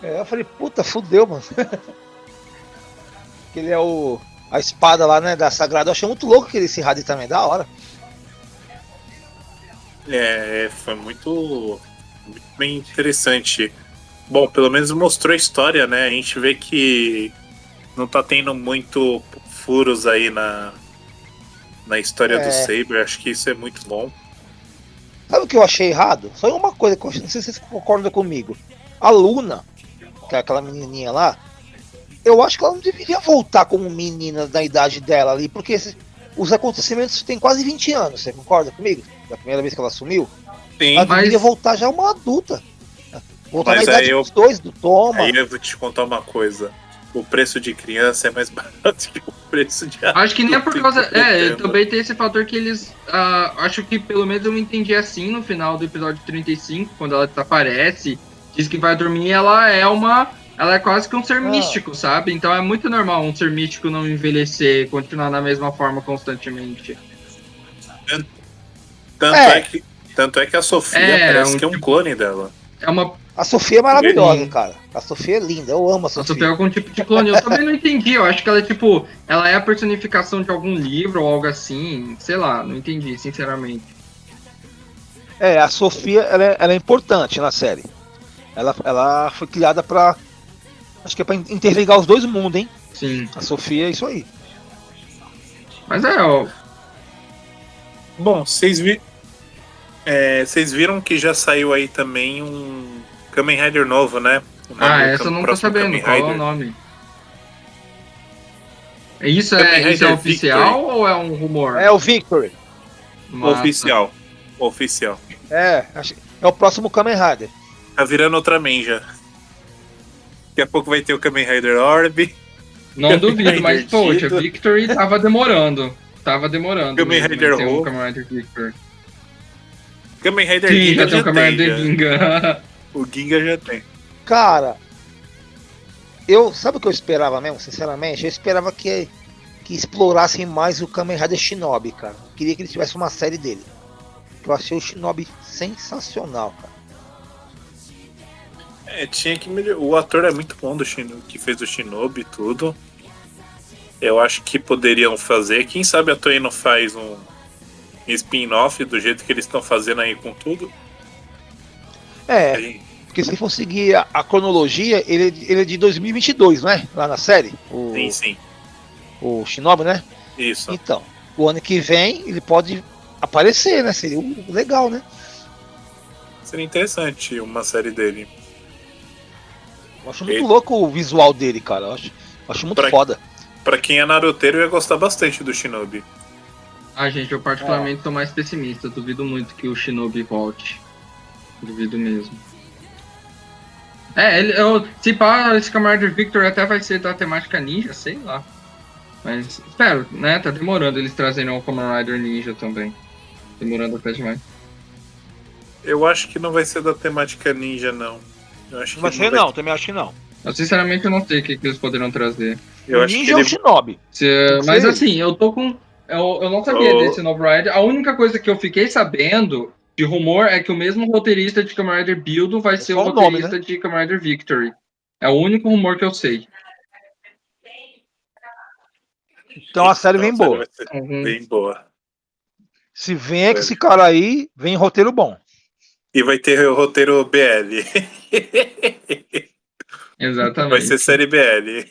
É, eu falei, puta, fudeu, mano. [LAUGHS] que ele é o. A espada lá, né? Da Sagrada. Eu achei muito louco aquele esse rádio também, da hora.
É, foi muito, muito bem interessante. Bom, pelo menos mostrou a história, né? A gente vê que não tá tendo muito furos aí na, na história
É.
do Saber. Acho que isso é muito bom.
Sabe o que eu achei errado? Só uma coisa que eu achei, não sei se vocês concordam comigo. A Luna, que é aquela menininha lá, eu acho que ela não deveria voltar como menina da idade dela ali, porque esse- os acontecimentos têm quase 20 anos, você concorda comigo? Da primeira vez que ela sumiu?
Sim,
Ela
mas-
deveria voltar já uma adulta. Voltar
Mas
na idade
aí eu-
dos dois, do Toma.
aí eu vou te contar uma coisa. O preço de criança é mais [LAUGHS] barato que o preço de
Acho que nem é por causa.
adulto,
É, também tem esse fator que eles. ah, acho que pelo menos eu entendi assim no final do episódio 35, quando ela desaparece, diz que vai dormir, ela é uma. Ela é quase que um ser
Ah.
místico, sabe? Então é muito normal um ser místico não envelhecer, continuar da mesma forma constantemente.
Tanto
É.
é. que, tanto é que a Sofia
É,
parece
um
que é um
tipo-
clone dela.
É uma.
A Sofia é maravilhosa,
Sim.
cara. A Sofia é linda, eu amo a
A
Sofia.
Sofia é algum tipo de clone. Eu também não entendi. Eu acho que ela é tipo. Ela é a personificação de algum livro ou algo assim. Sei lá, não entendi, sinceramente.
É, a Sofia ela é, ela é importante na série. Ela, ela foi criada pra. Acho que é pra interligar os dois mundos, hein?
Sim.
A Sofia é isso aí.
Mas é, ó.
Bom, vocês vi... é, vocês viram que já saiu aí também um Kamen Rider novo, né?
Ah, essa eu não tô sabendo.
Kamen
Qual é o nome? Isso
Kamen
é, isso é
Rider
oficial ou é um rumor?
É o Victory.
Massa.
Oficial. Oficial.
É, acho- é o próximo Kamen Rider.
Tá virando Ultraman já. Daqui a pouco vai ter o Kamen Rider Orb.
Não duvido,
Rider
mas poxa,
Tito.
Victory tava demorando. Tava demorando.
Kamen
mesmo,
Rider
um
Ho.
Kamen Rider Victory.
Kamen Rider
Sim,
Ginga
já tem Kamen. Rider. Ginga. [LAUGHS]
O Ginga já tem.
Cara, eu sabe o que eu esperava mesmo, sinceramente? Eu esperava que, que explorassem mais o Kamen Rider Shinobi, cara. Eu queria que ele tivesse uma série dele. Eu achei o Shinobi sensacional, cara.
É, tinha que melhorar. O ator é muito bom do Shino... que fez o Shinobi e tudo. Eu acho que poderiam fazer. Quem sabe a Toei não faz um spin-off do jeito que eles estão fazendo aí com tudo.
É, porque se for seguir a, a cronologia, ele, é- ele é de 2022, não é? Lá na série, o,
Sim, sim.
o Shinobi, né?
Isso.
Então, o ano que vem ele pode aparecer, né? Seria um- legal, né?
Seria interessante uma série dele.
Eu acho muito
Ele-
louco o visual dele, cara. Eu acho, eu acho muito
Pra-
foda.
Pra quem é naruteiro, ia gostar bastante do Shinobi.
Ah, gente, eu particularmente tô mais pessimista. Duvido muito que o Shinobi volte. Duvido mesmo. É, ele, eu, se pá, esse Rider Victor até vai ser da temática ninja, sei lá. Mas espero, né? Tá demorando eles trazerem o Kamen Rider Ninja também. Demorando até demais.
Eu acho que não vai ser da temática ninja, não. Eu acho que
Não vai ser não, também acho que não.
Eu sinceramente eu não sei o que, que eles poderão trazer.
Eu
o
acho que
Ninja é
ele...
Shinobi.
Se-
Não
mas assim, eu tô com. Eu, eu não sabia
Oh.
desse novo Rider. A única coisa que eu fiquei sabendo de rumor é que o mesmo roteirista de Kamen Rider Build vai ser o
o nome,
roteirista de Kamen Rider Victory. É o único rumor que eu sei.
Então a série vem
Nossa,
boa.
Uhum.
Bem boa.
Se vem com esse cara aí, vem roteiro bom.
E vai ter o roteiro BL. [LAUGHS]
Exatamente.
Vai ser série BL.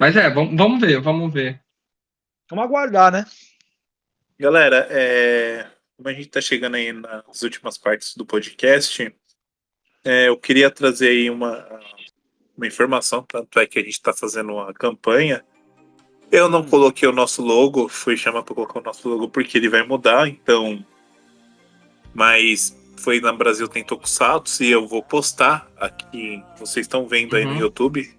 Mas é, vamos, vamos ver, vamos ver.
Vamos aguardar, né?
Galera, é, como a gente está chegando aí nas últimas partes do podcast, é, eu queria trazer aí uma, uma informação, tanto é que a gente está fazendo uma campanha. Eu não coloquei o nosso logo, fui chamar para colocar o nosso logo porque ele vai mudar, então. Mas foi na Brasil tem Tokusatsu e eu vou postar aqui. Vocês estão vendo aí
Uhum.
no YouTube.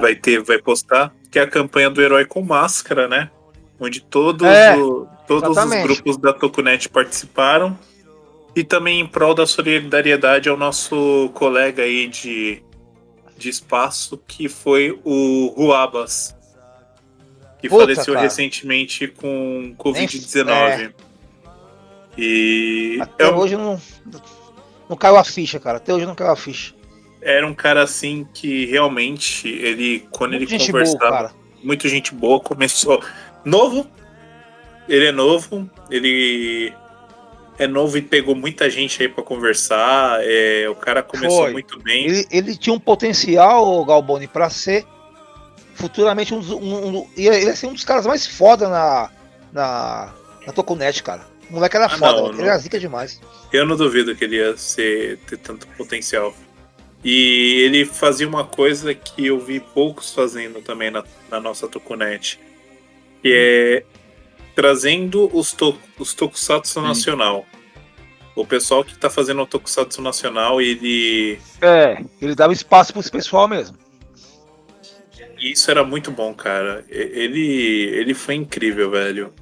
Vai ter, vai postar, que é a campanha do Herói com Máscara, né? Onde todos,
É,
o- todos os
exatamente.
grupos da Tokunet participaram. E também em prol da solidariedade ao nosso colega aí de, de espaço, que foi o Ruabas. Que
Puta,
faleceu
cara.
recentemente com Covid-19. E
Até
é um-
hoje não, não caiu a ficha, cara. Até hoje não caiu a ficha.
era um cara assim que realmente ele, quando
Muita
ele
boa,
conversava.
cara.
muito gente boa, começou novo. Ele é novo, ele é novo e pegou muita gente aí pra conversar. é, o cara começou
Foi.
muito bem.
Ele, ele tinha um potencial, Galboni, pra ser futuramente um dos. Um, um- ia, ia ser um dos caras mais foda na, na, na Tokunet, cara. O moleque era
Ah,
foda,
não,
ele
não.
era zica demais.
Eu não duvido que ele ia ser, ter tanto potencial. E ele fazia uma coisa que eu vi poucos fazendo também na, na nossa Tokunet, que é trazendo os, to, os Tokusatsu nacional. O pessoal que tá fazendo o Tokusatsu nacional, ele
É, ele dava espaço pro esse pessoal mesmo.
E isso era muito bom, cara. Ele, ele foi incrível, velho.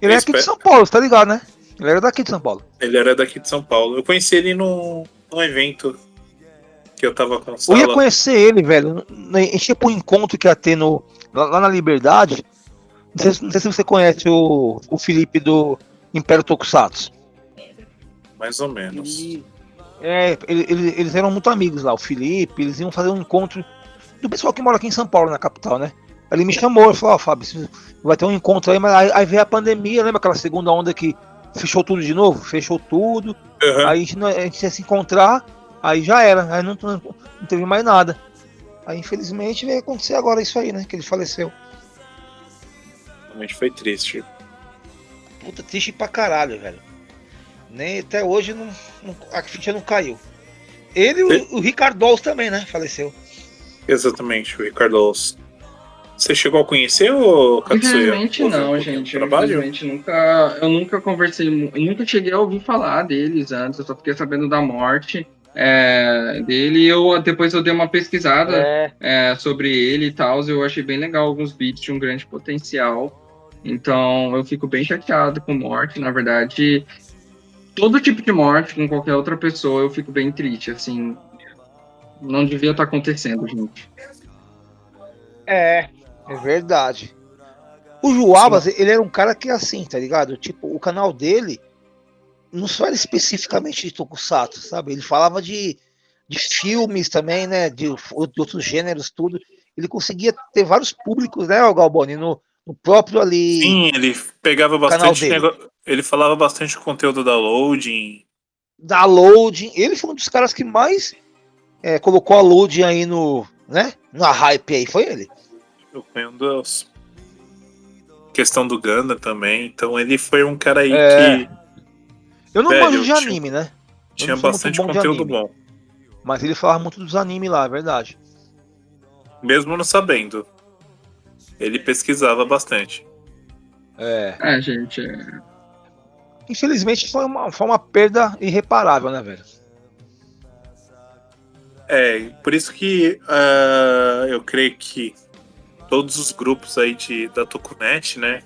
Ele
Eu
é aqui de
espero-
São Paulo, tá ligado, né? Ele era daqui de São Paulo.
Ele era daqui de São Paulo. Eu conheci ele num, num evento que eu tava com o
Eu ia conhecer ele, velho. A gente ia pro encontro que ia ter no, lá, lá na Liberdade. Não sei, se- não sei se você conhece o, o Felipe do Império Tokusatsu.
Mais ou menos.
Ele, É, ele- ele- eles eram muito amigos lá, o Felipe, eles iam fazer um encontro do pessoal que mora aqui em São Paulo, na capital, né? Ele me chamou, ele falou, ó, Fábio, você vai ter um encontro aí, mas aí, aí veio a pandemia, lembra aquela segunda onda que fechou tudo de novo? Fechou tudo,
Aham.
aí a gente, a gente ia se encontrar, aí já era, aí não, não, não teve mais nada. Aí infelizmente veio acontecer agora isso aí, né? Que ele faleceu.
Realmente foi triste.
Puta, triste pra caralho, velho. Nem até hoje não, não- a ficha não caiu. Ele e o, o Ricardo Alves também, né? Faleceu.
Exatamente, o Ricardo Alves. Você chegou a conhecer o Katsuya?
Infelizmente
um
não, gente.
Trabalho?
infelizmente nunca, eu nunca conversei, nunca cheguei a ouvir falar deles antes. Eu só fiquei sabendo da morte é, dele. E eu depois eu dei uma pesquisada
É.
é, sobre ele e tal. Eu achei bem legal alguns beats de um grande potencial. Então eu fico bem chateado com morte. Na verdade, todo tipo de morte com qualquer outra pessoa eu fico bem triste. Assim, não devia estar acontecendo, gente.
É, é verdade. O Joabas, ele era um cara que assim, tá ligado? Tipo, o canal dele não só era especificamente de Tokusatsu, sabe? Ele falava de, de filmes também, né? De, de outros gêneros, tudo. Ele conseguia ter vários públicos, né, o Galboni? No, no próprio ali.
Sim, ele pegava bastante nego... Ele falava bastante conteúdo da loading.
da loading. Ele foi um dos caras que mais é, colocou a loading aí no, né? Na hype aí, foi ele.
Eu foi um dos. Questão do Ganda também. Então ele foi um cara aí
É.
que
Eu não
Velho,
manjo de
tinha-
anime, né? Eu
tinha bastante
bom
conteúdo bom.
Mas ele falava muito dos animes lá, é verdade.
Mesmo não sabendo. Ele pesquisava bastante.
É.
É, gente. é-
Infelizmente foi uma, foi uma perda irreparável, né, velho?
É, por isso que ah, eu creio que todos os grupos aí de, da Tokunet, né,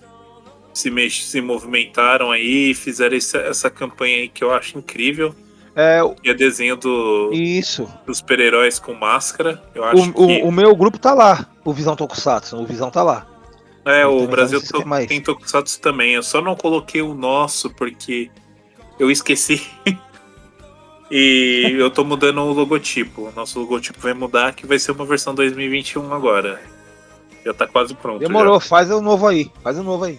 se, mex, se movimentaram aí e fizeram essa, essa campanha aí que eu acho incrível.
É, o-
E é desenho do,
isso.
dos super-heróis com máscara. Eu acho
O, o,
que
o meu grupo tá lá, o Visão Tokusatsu, o Visão tá lá.
é,
eu
o
também
Brasil
sei se tem
Tokusatsu também. Eu só não coloquei o nosso porque eu esqueci. [LAUGHS] e eu tô mudando o logotipo. O nosso logotipo vai mudar, que vai ser uma versão 2021 agora. Já tá quase pronto. já.
Demorou, faz o novo aí, faz o novo aí.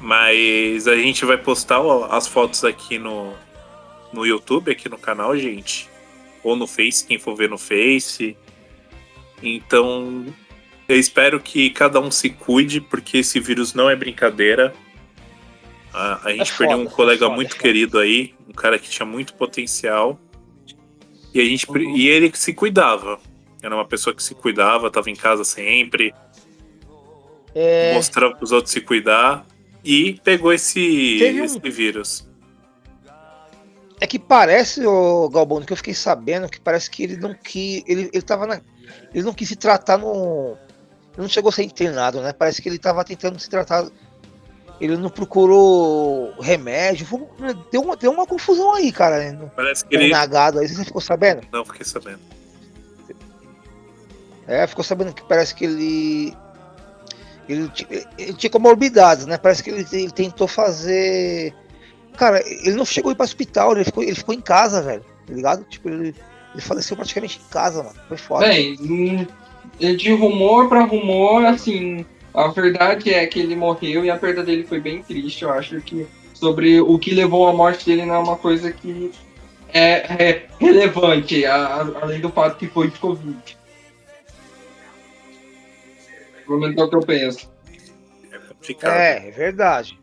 Mas a gente vai postar as fotos aqui no, no YouTube, aqui no canal, gente. Ou no Face, quem for ver no Face. Então, eu espero que cada um se cuide, porque esse vírus não é brincadeira. A, a gente
É
perdeu
foda,
um colega
é foda,
muito
é
querido aí, um cara que tinha muito potencial. E, a gente,
Uhum.
e ele se cuidava. Era uma pessoa que se cuidava, tava em casa sempre
É,
mostrando para os outros se cuidar e pegou esse,
um-
esse vírus.
É que parece, o Galbano, que eu fiquei sabendo que parece que ele não quis. Ele, ele tava na. Ele não quis se tratar no. Ele não chegou a ser internado, né? Parece que ele tava tentando se tratar. Ele não procurou remédio. Foi- deu, uma, deu uma confusão aí, cara. No,
Parece que ele.
nagado aí, você ficou sabendo?
Não, fiquei sabendo.
É, ficou sabendo que parece que ele. Ele, ele tinha comorbidades, né? Parece que ele, ele tentou fazer. Cara, ele não chegou a ir para hospital, ele ficou, ele ficou em casa, velho. Tá ligado? Tipo, ele, ele faleceu praticamente em casa, mano. Foi foda.
Bem, hum, de rumor pra rumor, assim, a verdade é que ele morreu e a perda dele foi bem triste. Eu acho que sobre o que levou à morte dele não é uma coisa que é, é relevante, a- a- além do fato que foi de Covid. Pelo menos é o que eu penso.
É
é, é verdade.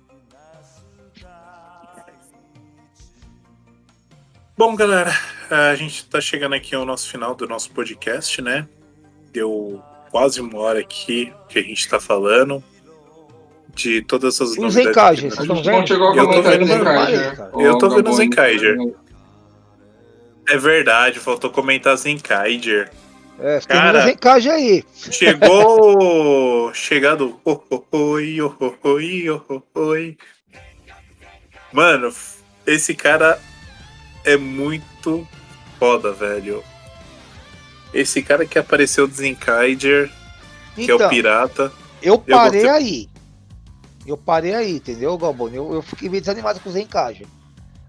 Bom, galera, a gente tá chegando aqui ao nosso final do nosso podcast, né? Deu quase uma hora aqui que a gente tá falando de todas as
Os
novidades.
A
na-
Vocês estão vendo?
Eu tô vendo
Zenkaiger.
cara.
Eu tô vendo. Zenkaiger. É verdade, faltou comentar Zenkaiger.
É, tem
Cara.
uns encaixes aí.
Chegou. [LAUGHS] Chegado. Oh, oh, oi, oh, oh, oi, oh, oh, oi. Mano, esse cara é muito foda, velho. Esse cara que apareceu do Zenkaiger, que é o
Então,
pirata.
eu parei
gostei.
aí. Eu parei aí, entendeu, Galboni? Eu, eu fiquei meio desanimado com os encaixes.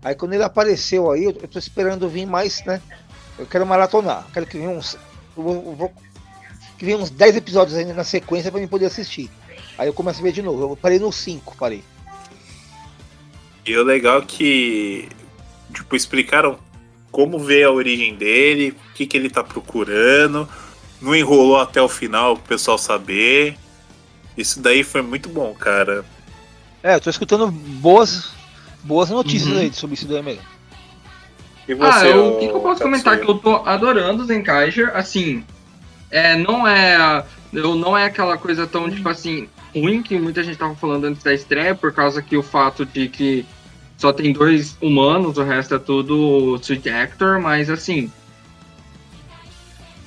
Aí quando ele apareceu aí, eu, eu tô esperando vir mais, né? Eu quero maratonar. Quero que venha uns. Eu vou, eu vou que venha uns 10 episódios ainda na sequência pra mim poder assistir. Aí eu começo a ver de novo. Eu parei no 5, parei.
E o legal é que, tipo, explicaram como veio a origem dele, o que, que ele tá procurando. Não enrolou até o final pro pessoal saber. Isso daí foi muito bom, cara.
É, eu tô escutando boas, boas notícias
Uhum.
aí sobre isso daí mesmo.
E
Ah,
você,
eu- o que, que eu posso comentar? Que eu tô adorando o Zenkaiger, assim, é, não é. Eu não é aquela coisa tão, tipo assim, ruim que muita gente tava falando antes da estreia, por causa que o fato de que só tem dois humanos, o resto é tudo Sweet Actor, mas assim,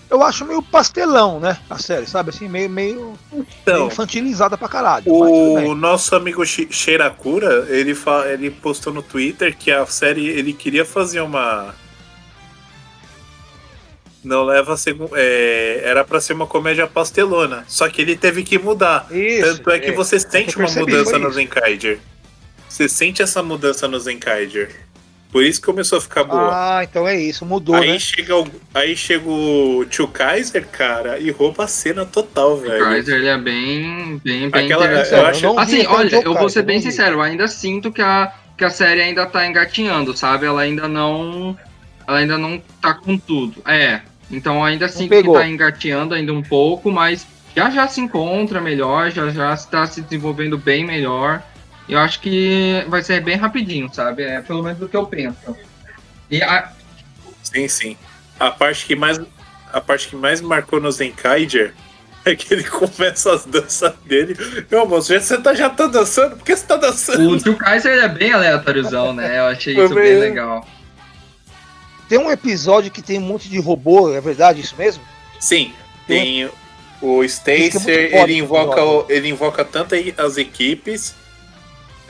Eu acho meio pastelão, né? A série, sabe? Assim, meio, meio, meio
Então,
infantilizada pra caralho.
O nosso amigo Sheirakura, ele, fa- ele postou no Twitter que a série ele queria fazer uma. Não leva a segundo. era pra ser uma comédia pastelona. Só que ele teve que mudar.
Isso,
Tanto é que você sente
eu
uma
percebi,
mudança no. Zenkaiger. Você sente essa mudança no Zenkaiger. Por isso que começou a ficar boa.
Ah, então é isso, mudou,
aí,
né?
chega o, aí chega o Tio Kaiser, cara, e rouba a cena total,
o
velho.
Kaiser ele é bem, bem, bem
Aquela-
interessante.
eu acho-
não vi
Assim, olha,
eu
eu vou ser bem
vi.
sincero, eu ainda sinto que a, que a série ainda tá engatinhando, sabe? Ela ainda não. Ela ainda não tá com tudo. É. Então ainda sinto que tá engateando ainda um pouco, mas já já se encontra melhor, já já está se desenvolvendo bem melhor. Eu acho que vai ser bem rapidinho, sabe? É pelo menos o que eu penso. E a,
Sim, sim. A parte que mais, a parte que mais marcou no Zenkaiger [LAUGHS] é que ele começa as danças dele. Meu moço, você tá, já tá dançando? Por que você tá dançando?
o Tio Kaiser é bem aleatóriozão, né? Eu achei isso bem
bem-
legal.
Tem um episódio que tem um monte de robô, é verdade isso mesmo?
Sim, tem o
Isso que é
Stacer,
foda
ele invoca, o- ele invoca tanto as equipes,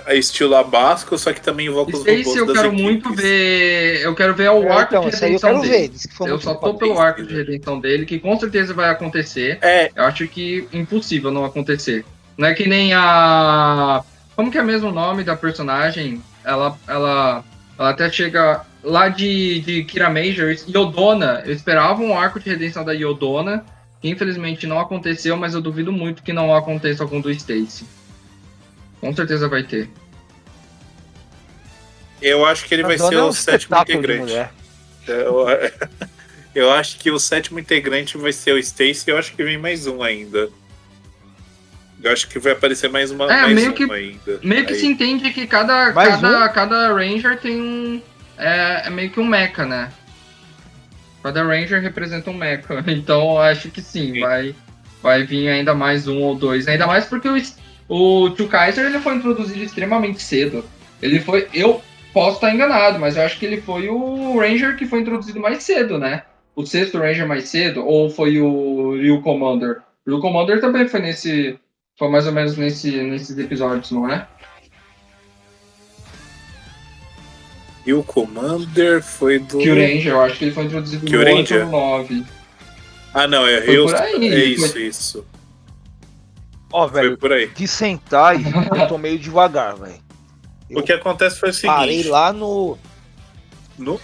estilo Abasco, só que também invoca os robôs
Stacy eu
das
quero
equipes.
muito ver. Eu quero ver o
É,
arco
então,
de
eu
redenção
quero
dele.
ver.
Eu só tô pelo arco de redenção dele, que com certeza vai acontecer.
É,
Eu acho que impossível não acontecer. Não é que nem a. Como que é mesmo o nome da personagem? Ela, ela, ela até chega lá de, de Kira Major, Yodona. Eu esperava um arco de redenção da Yodona, que infelizmente não aconteceu, mas eu duvido muito que não aconteça com o do Stacy. Com certeza vai ter.
eu acho que ele vai ser
é um
o sétimo integrante. Eu, [LAUGHS] eu acho que o sétimo integrante vai ser o Stacy e eu acho que vem mais um ainda. Eu acho que vai aparecer mais uma
É,
mais
meio
um
que-
ainda.
Meio que
Aí.
se entende que cada,
Mais
cada,
um?
cada Ranger tem um. É, é meio que um mecha, né? Cada Ranger representa um mecha. [LAUGHS] Então eu acho que sim,
Sim.
Vai, vai vir ainda mais um ou dois. Ainda mais porque o, o Tio Kaiser ele foi introduzido extremamente cedo. Ele foi. Eu posso estar enganado, mas eu acho que ele foi o Ranger que foi introduzido mais cedo, né? O sexto Ranger mais cedo, ou foi o Ryu Commander? O Ryu Commander também foi nesse. Foi mais ou menos nesse, nesses episódios, não é?
E o Commander foi do.
Kyuranger, eu acho que ele foi introduzido no
Kyuranger?
8 ou 9.
Ah, não, é
aí,
É isso,
foi-
isso.
Ó,
Foi
velho,
por aí.
de sentar eu tô meio devagar, velho.
O que acontece foi o seguinte.
Parei lá no.
No...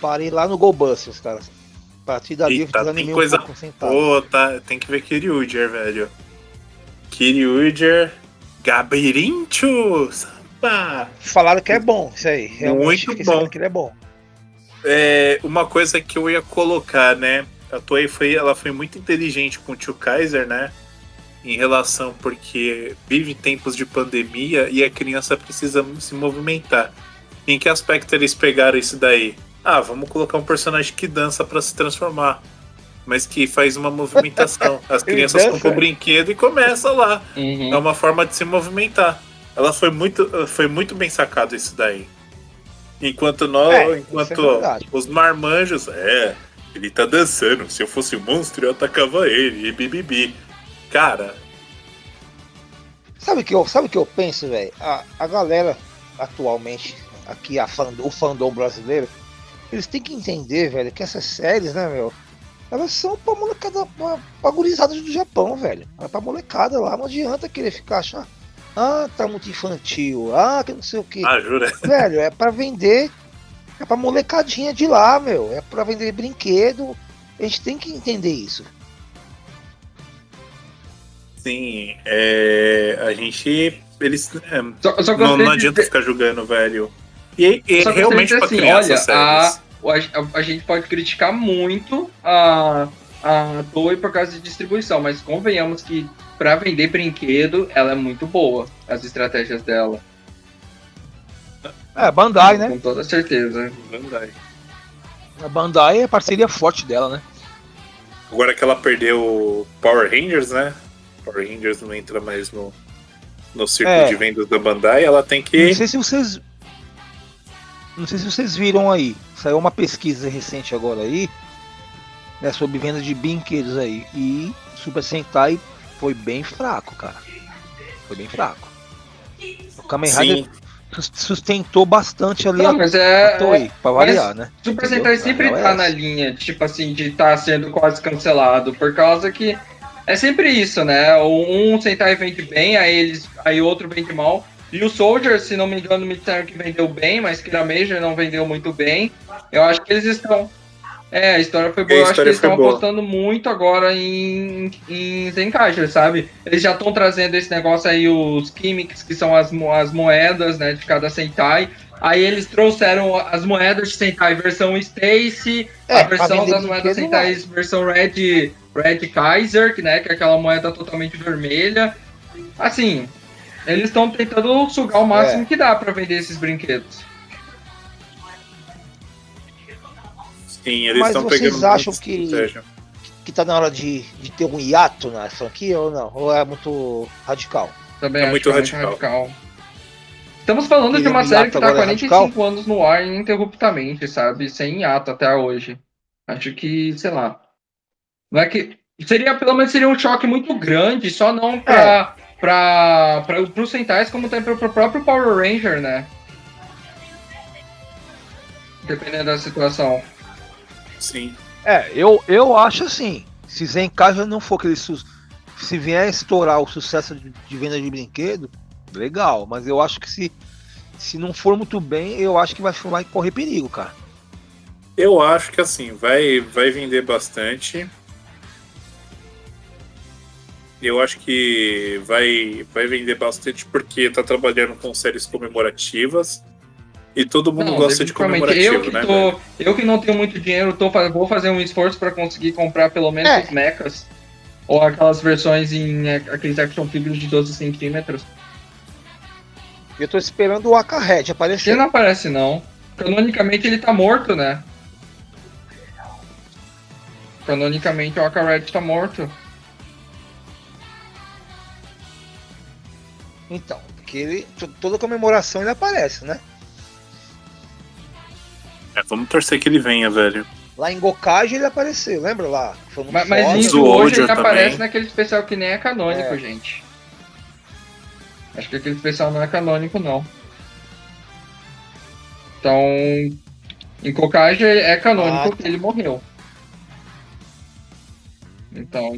Parei lá no Golbusters, cara. A partir dali
Eita,
eu desanimei
tem coisa-
um.
Pô, tá, tem que ver Kiryuger, velho. Kiryuger. Gabirincho! Samba!
Falaram que é bom isso aí. Realmente
Muito bom.
que ele é bom.
É, uma coisa que eu ia colocar, né? A Toei foi, ela foi muito inteligente com o Tio Kaiser, né? Em relação porque vive tempos de pandemia e a criança precisa se movimentar. Em que aspecto eles pegaram isso daí? Ah, vamos colocar um personagem que dança pra se transformar, mas que faz uma movimentação. [LAUGHS] As crianças compram o brinquedo e começa lá.
Uhum.
É uma forma de se movimentar. Ela foi muito, foi muito bem sacado isso daí. Enquanto nós,
É, é
enquanto
verdade.
os marmanjos, é, ele tá dançando. Se eu fosse um monstro, eu atacava ele e bibibi. Cara,
Sabe o que eu, sabe o que eu penso, velho? A, a galera atualmente, aqui a fandom, o fandom brasileiro, eles têm que entender, velho, que essas séries, né, meu? Elas são pra molecada, pra, pra gurizada do Japão, velho. É pra molecada lá, não adianta querer ficar achar. Ah, tá muito infantil. Ah, que não sei o que.
Ah, jura? [LAUGHS]
Velho, é pra vender. É pra molecadinha de lá, meu. É pra vender brinquedo. A gente tem que entender isso.
Sim, é, a gente. Eles. é,
Só, só
não, não
de
adianta
dizer-
ficar julgando, velho. E, e
Só gostaria de
realmente
dizer
pra
assim,
criança,
olha, a, a, a gente pode criticar muito a, a Toei por causa de distribuição, mas convenhamos que pra vender brinquedo, ela é muito boa, as estratégias dela.
É, Bandai, né?
Com toda certeza.
Verdade.
A Bandai é a parceria forte dela, né?
Agora que ela perdeu o Power Rangers, né? Power Rangers não entra mais no, no círculo
É.
de vendas da Bandai, ela tem que.
Não sei se vocês. Não sei se vocês viram aí. Saiu uma pesquisa recente agora aí. Né, sobre venda de brinquedos aí. E Super Sentai foi bem fraco, cara. Foi bem fraco. O Kamen Rider sustentou bastante ali
Não,
a,
mas
a
é.
Toei, pra variar, né?
Super
Entendeu?
Sentai sempre
é
tá
essa.
na linha, tipo assim, de estar sendo quase cancelado, por causa que é sempre isso, né? Um Sentai vende bem, aí eles, aí outro vende mal. E o Soldier, se não me engano, me disseram que vendeu bem, mas que na Major não vendeu muito bem. Eu acho que eles estão. É, a história foi boa. Eu acho que eles estão
boa.
apostando muito agora em, em Zenkaiser, sabe? Eles já estão trazendo esse negócio aí, os gimmicks, que são as, as moedas, né, de cada Sentai. Aí eles trouxeram as moedas de Sentai versão Stacy,
É,
a versão das moedas Sentai versão Red, Red Kaiser, que, né, que é aquela moeda totalmente vermelha. Assim, eles estão tentando sugar o máximo
É.
que dá pra vender esses brinquedos.
sim, eles
Mas
estão
vocês
pegando
acham
muita
que-. Que tá na hora de, de ter um hiato na franquia ou não? Ou é muito radical?
Também
É
acho
muito
que
radical.
Estamos falando de
Queria
uma
um
série que tá há
agora
45 anos no ar ininterruptamente, sabe? Sem hiato até hoje. Acho que, sei lá. Não é que. Seria, pelo menos seria um choque muito grande, só não pra, pra, pra, pros Sentais, como tem pro, pro próprio Power Ranger, né? Dependendo da situação.
Sim.
É, eu, eu acho assim. Se Zenkaiser não for aquele. Se vier a estourar o sucesso de, de venda de brinquedo, legal. Mas eu acho que se, se não for muito bem, eu acho que vai, vai correr perigo, cara.
Eu acho que assim, vai, vai vender bastante. Eu acho que vai, vai vender bastante porque tá trabalhando com séries comemorativas. E todo mundo gosta de
definitivamente. eu
comemorativo,
que
né?
tô? Eu que não tenho muito dinheiro, tô, vou fazer um esforço pra conseguir comprar pelo menos
É.
os mechas. Ou aquelas versões em é, aqueles action figures de 12 centímetros.
Eu tô esperando o
Ele
aparecer.
não aparece, não. Canonicamente ele tá morto, né? Canonicamente o Akared tá morto.
Então, porque ele, to- toda comemoração ele aparece, né?
É, vamos torcer que ele venha, velho.
Lá em Gokage ele apareceu, lembra lá? Foi
Mas, mas hoje ele aparece
também.
naquele especial que nem é canônico,
É.
gente. Acho que aquele especial não é canônico, não. Então, em Kokage é canônico
Ah,
que ele morreu. Então,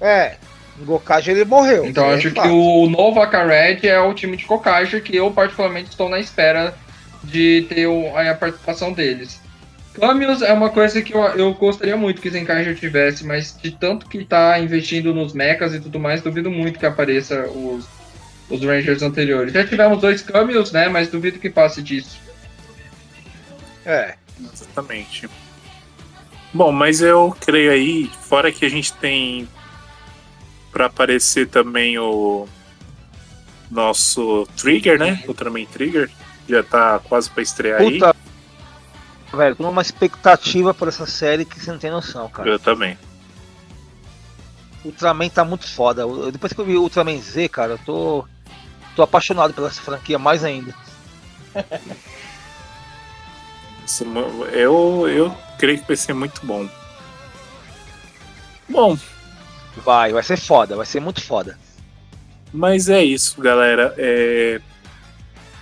É, em Gokage ele morreu.
então
é
acho que
fato.
o novo Akared é o time de Kokage que eu particularmente estou na espera de ter a participação deles. Cameos é uma coisa que eu, eu gostaria muito que Zenkaiger tivesse, mas de tanto que tá investindo nos mechas e tudo mais, duvido muito que apareça os, os Rangers anteriores. Já tivemos dois cameos, né? Mas duvido que passe disso.
É,
Exatamente. Bom, mas eu creio aí, fora que a gente tem pra aparecer também o nosso Trigger, né? Ultraman Trigger. Já tá quase pra estrear aí.
Velho, tô numa expectativa por essa série que você não tem noção, cara.
Eu também.
Ultraman tá muito foda. Eu- Depois que eu vi o Ultraman Z, cara, eu tô. tô apaixonado pela essa franquia mais ainda. [LAUGHS]
Eu, eu creio que vai ser muito bom. Bom,
Vai, vai ser foda, vai ser muito foda.
mas é isso, galera. É...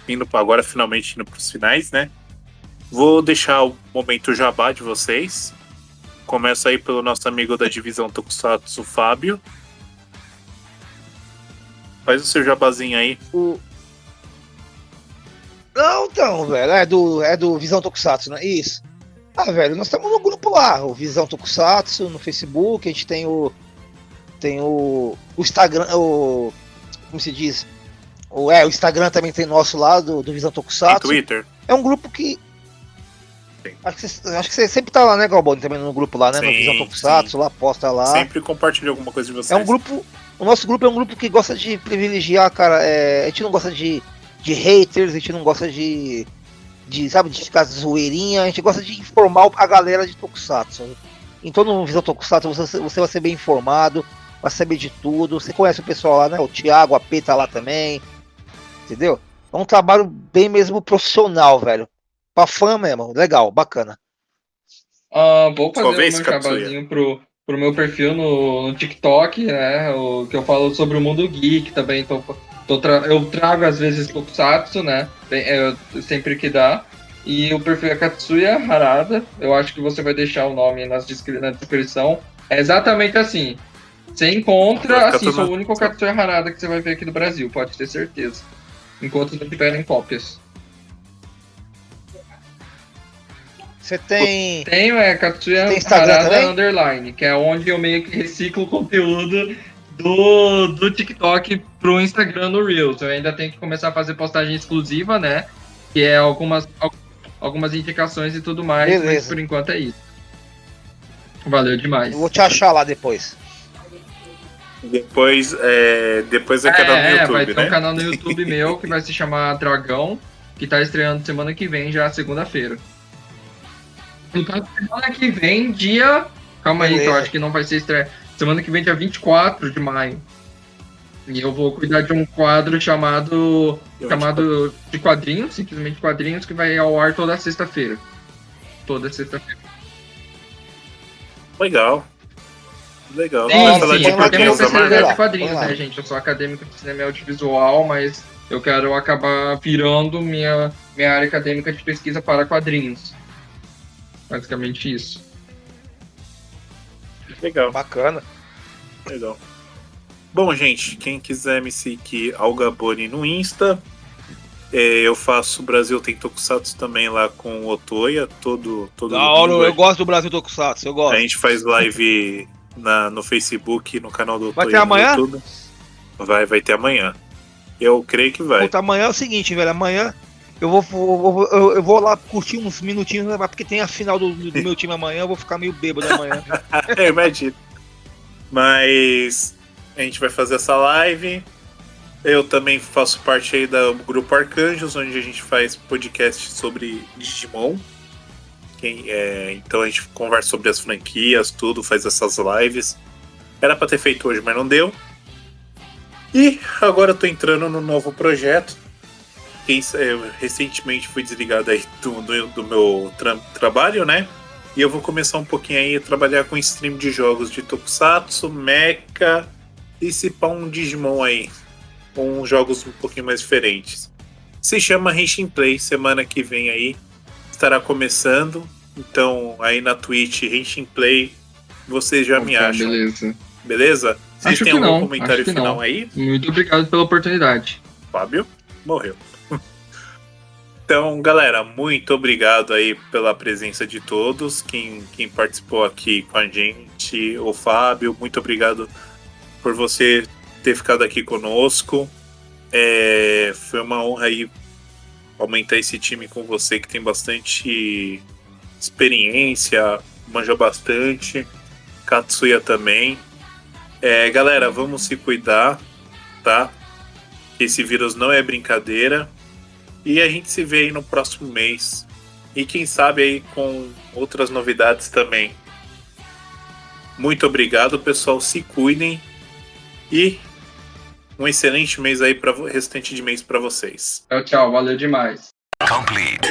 Indo para agora, finalmente indo para os finais, né? Vou deixar o momento jabá de vocês. Começa aí pelo nosso amigo da divisão Tokusatsu, Fábio. Faz o seu jabazinho aí.
O... Não, então, velho, é do, é do Visão Tokusatsu, né? Isso. Ah, velho, nós estamos no grupo lá, o Visão Tokusatsu, no Facebook, a gente tem o. Tem o. O Instagram, o. Como se diz? O, é, o Instagram também tem nosso lá, do, do Visão
Tem
Tokusatsu.
Twitter.
É um grupo que. Acho que, você, acho que você sempre tá lá, né, Galboni? Também no grupo lá, né? no
Sim,
Visão Tokusatsu, lá, posta lá.
Sempre compartilha alguma coisa de vocês.
É um grupo. O nosso grupo é um grupo que gosta de privilegiar, cara. é, a gente não gosta de, de haters, a gente não gosta de. de sabe, de ficar zoeirinha, a gente gosta de informar a galera de Tokusatsu. Então no Visão Tokusatsu você, você vai ser bem informado, vai saber de tudo. Você conhece o pessoal lá, né? O Thiago, a P tá lá também. Entendeu? É um trabalho bem mesmo profissional, velho. Pra fã mesmo, legal, bacana.
Ah, vou fazer
Katsuya.
jabazinho pro, pro meu perfil no, no TikTok, né? O, que eu falo sobre o mundo geek também. Tô, tô tra- eu trago às vezes Tokusatsu, né? Tem- é, sempre que dá. E o perfil é Katsuya Harada. Eu acho que você vai deixar o nome nas descri- na descrição. É exatamente assim. Você encontra, assim, sou o único Katsuya Harada que você vai ver aqui no Brasil, pode ter certeza. Enquanto não tiverem cópias.
Você tem.
Tenho, é Katsuya
Tem Instagram
Harada
também?
Underline, que é onde eu meio que reciclo o conteúdo do, do TikTok pro Instagram no Reels. Eu ainda tenho que começar a fazer postagem exclusiva, né? Que é algumas, al- algumas indicações e tudo mais, mas
Beleza.
por enquanto é isso. Valeu demais.
Eu vou te achar lá depois.
Depois, é, depois é canal no
é,
YouTube,
vai ter
né?
um canal no [LAUGHS] YouTube meu que vai se chamar Dragão, que tá estreando semana que vem, já segunda-feira. Caso, semana que vem, dia. Calma aí, que eu acho que não vai ser estreia. Semana que vem, dia 24 de maio. E eu vou cuidar de um quadro chamado.
Eu,
chamado de quadrinhos, simplesmente quadrinhos, que vai ao ar toda sexta-feira. Toda sexta-feira.
Legal. Legal.
Sim,
Vai falar
sim,
de
é
quadrinhos,
é quadrinhos,
Vamos lá.
né, gente? Eu sou acadêmico de cinema e audiovisual, mas eu quero acabar virando minha, minha área acadêmica de pesquisa para quadrinhos. Basicamente isso.
Legal,
Bacana.
legal. Bom, gente, quem quiser me seguir Algaboni no Insta, é, eu faço Brasil Tem Tokusatsu também lá com o Otoya, todo, todo
Da hora, eu gosto do Brasil Tokusatsu, eu gosto.
A gente faz live na, no Facebook, no canal do
Vai
Otoya
ter
no
amanhã?
YouTube. Vai, vai ter amanhã. Eu creio que vai.
Puta, amanhã é o seguinte, velho. Amanhã eu vou, vou- eu, eu vou lá curtir uns minutinhos, né, porque tem a final do, do meu time amanhã, eu vou ficar meio bêbado amanhã. [LAUGHS]
é, imagina. Mas a gente vai fazer essa live. Eu também faço parte aí do grupo Arcanjos, onde a gente faz podcast sobre Digimon. Quem, é, então a gente conversa sobre as franquias, tudo, faz essas lives. Era pra ter feito hoje, mas não deu. E agora eu tô entrando no novo projeto. Sa- eu recentemente fui desligado aí do, do, do meu tra- trabalho, né? E eu vou começar um pouquinho aí a trabalhar com stream de jogos de Tokusatsu, Mecha e se pá um Digimon aí. Com jogos um pouquinho mais diferentes. Se chama Henshin Play, semana que vem aí estará começando. Então aí na Twitch, Henshin Play, vocês já me acham,
Beleza.
beleza? Vocês
Acho
têm
que
algum
não,
comentário
acho que
final
não.
aí?
Muito obrigado pela oportunidade.
Fábio morreu. Então, galera, muito obrigado aí pela presença de todos. Quem, quem participou aqui com a gente, o Fábio, muito obrigado por você ter ficado aqui conosco. É, foi uma honra aí aumentar esse time com você que tem bastante experiência, manja bastante. Katsuya também. É, galera, vamos se cuidar, tá? esse vírus não é brincadeira. E a gente se vê aí no próximo mês. E quem sabe aí com outras novidades também. Muito obrigado, pessoal. Se cuidem. E um excelente mês aí para restante de mês para vocês.
Tchau, tchau. Valeu demais.
Complete.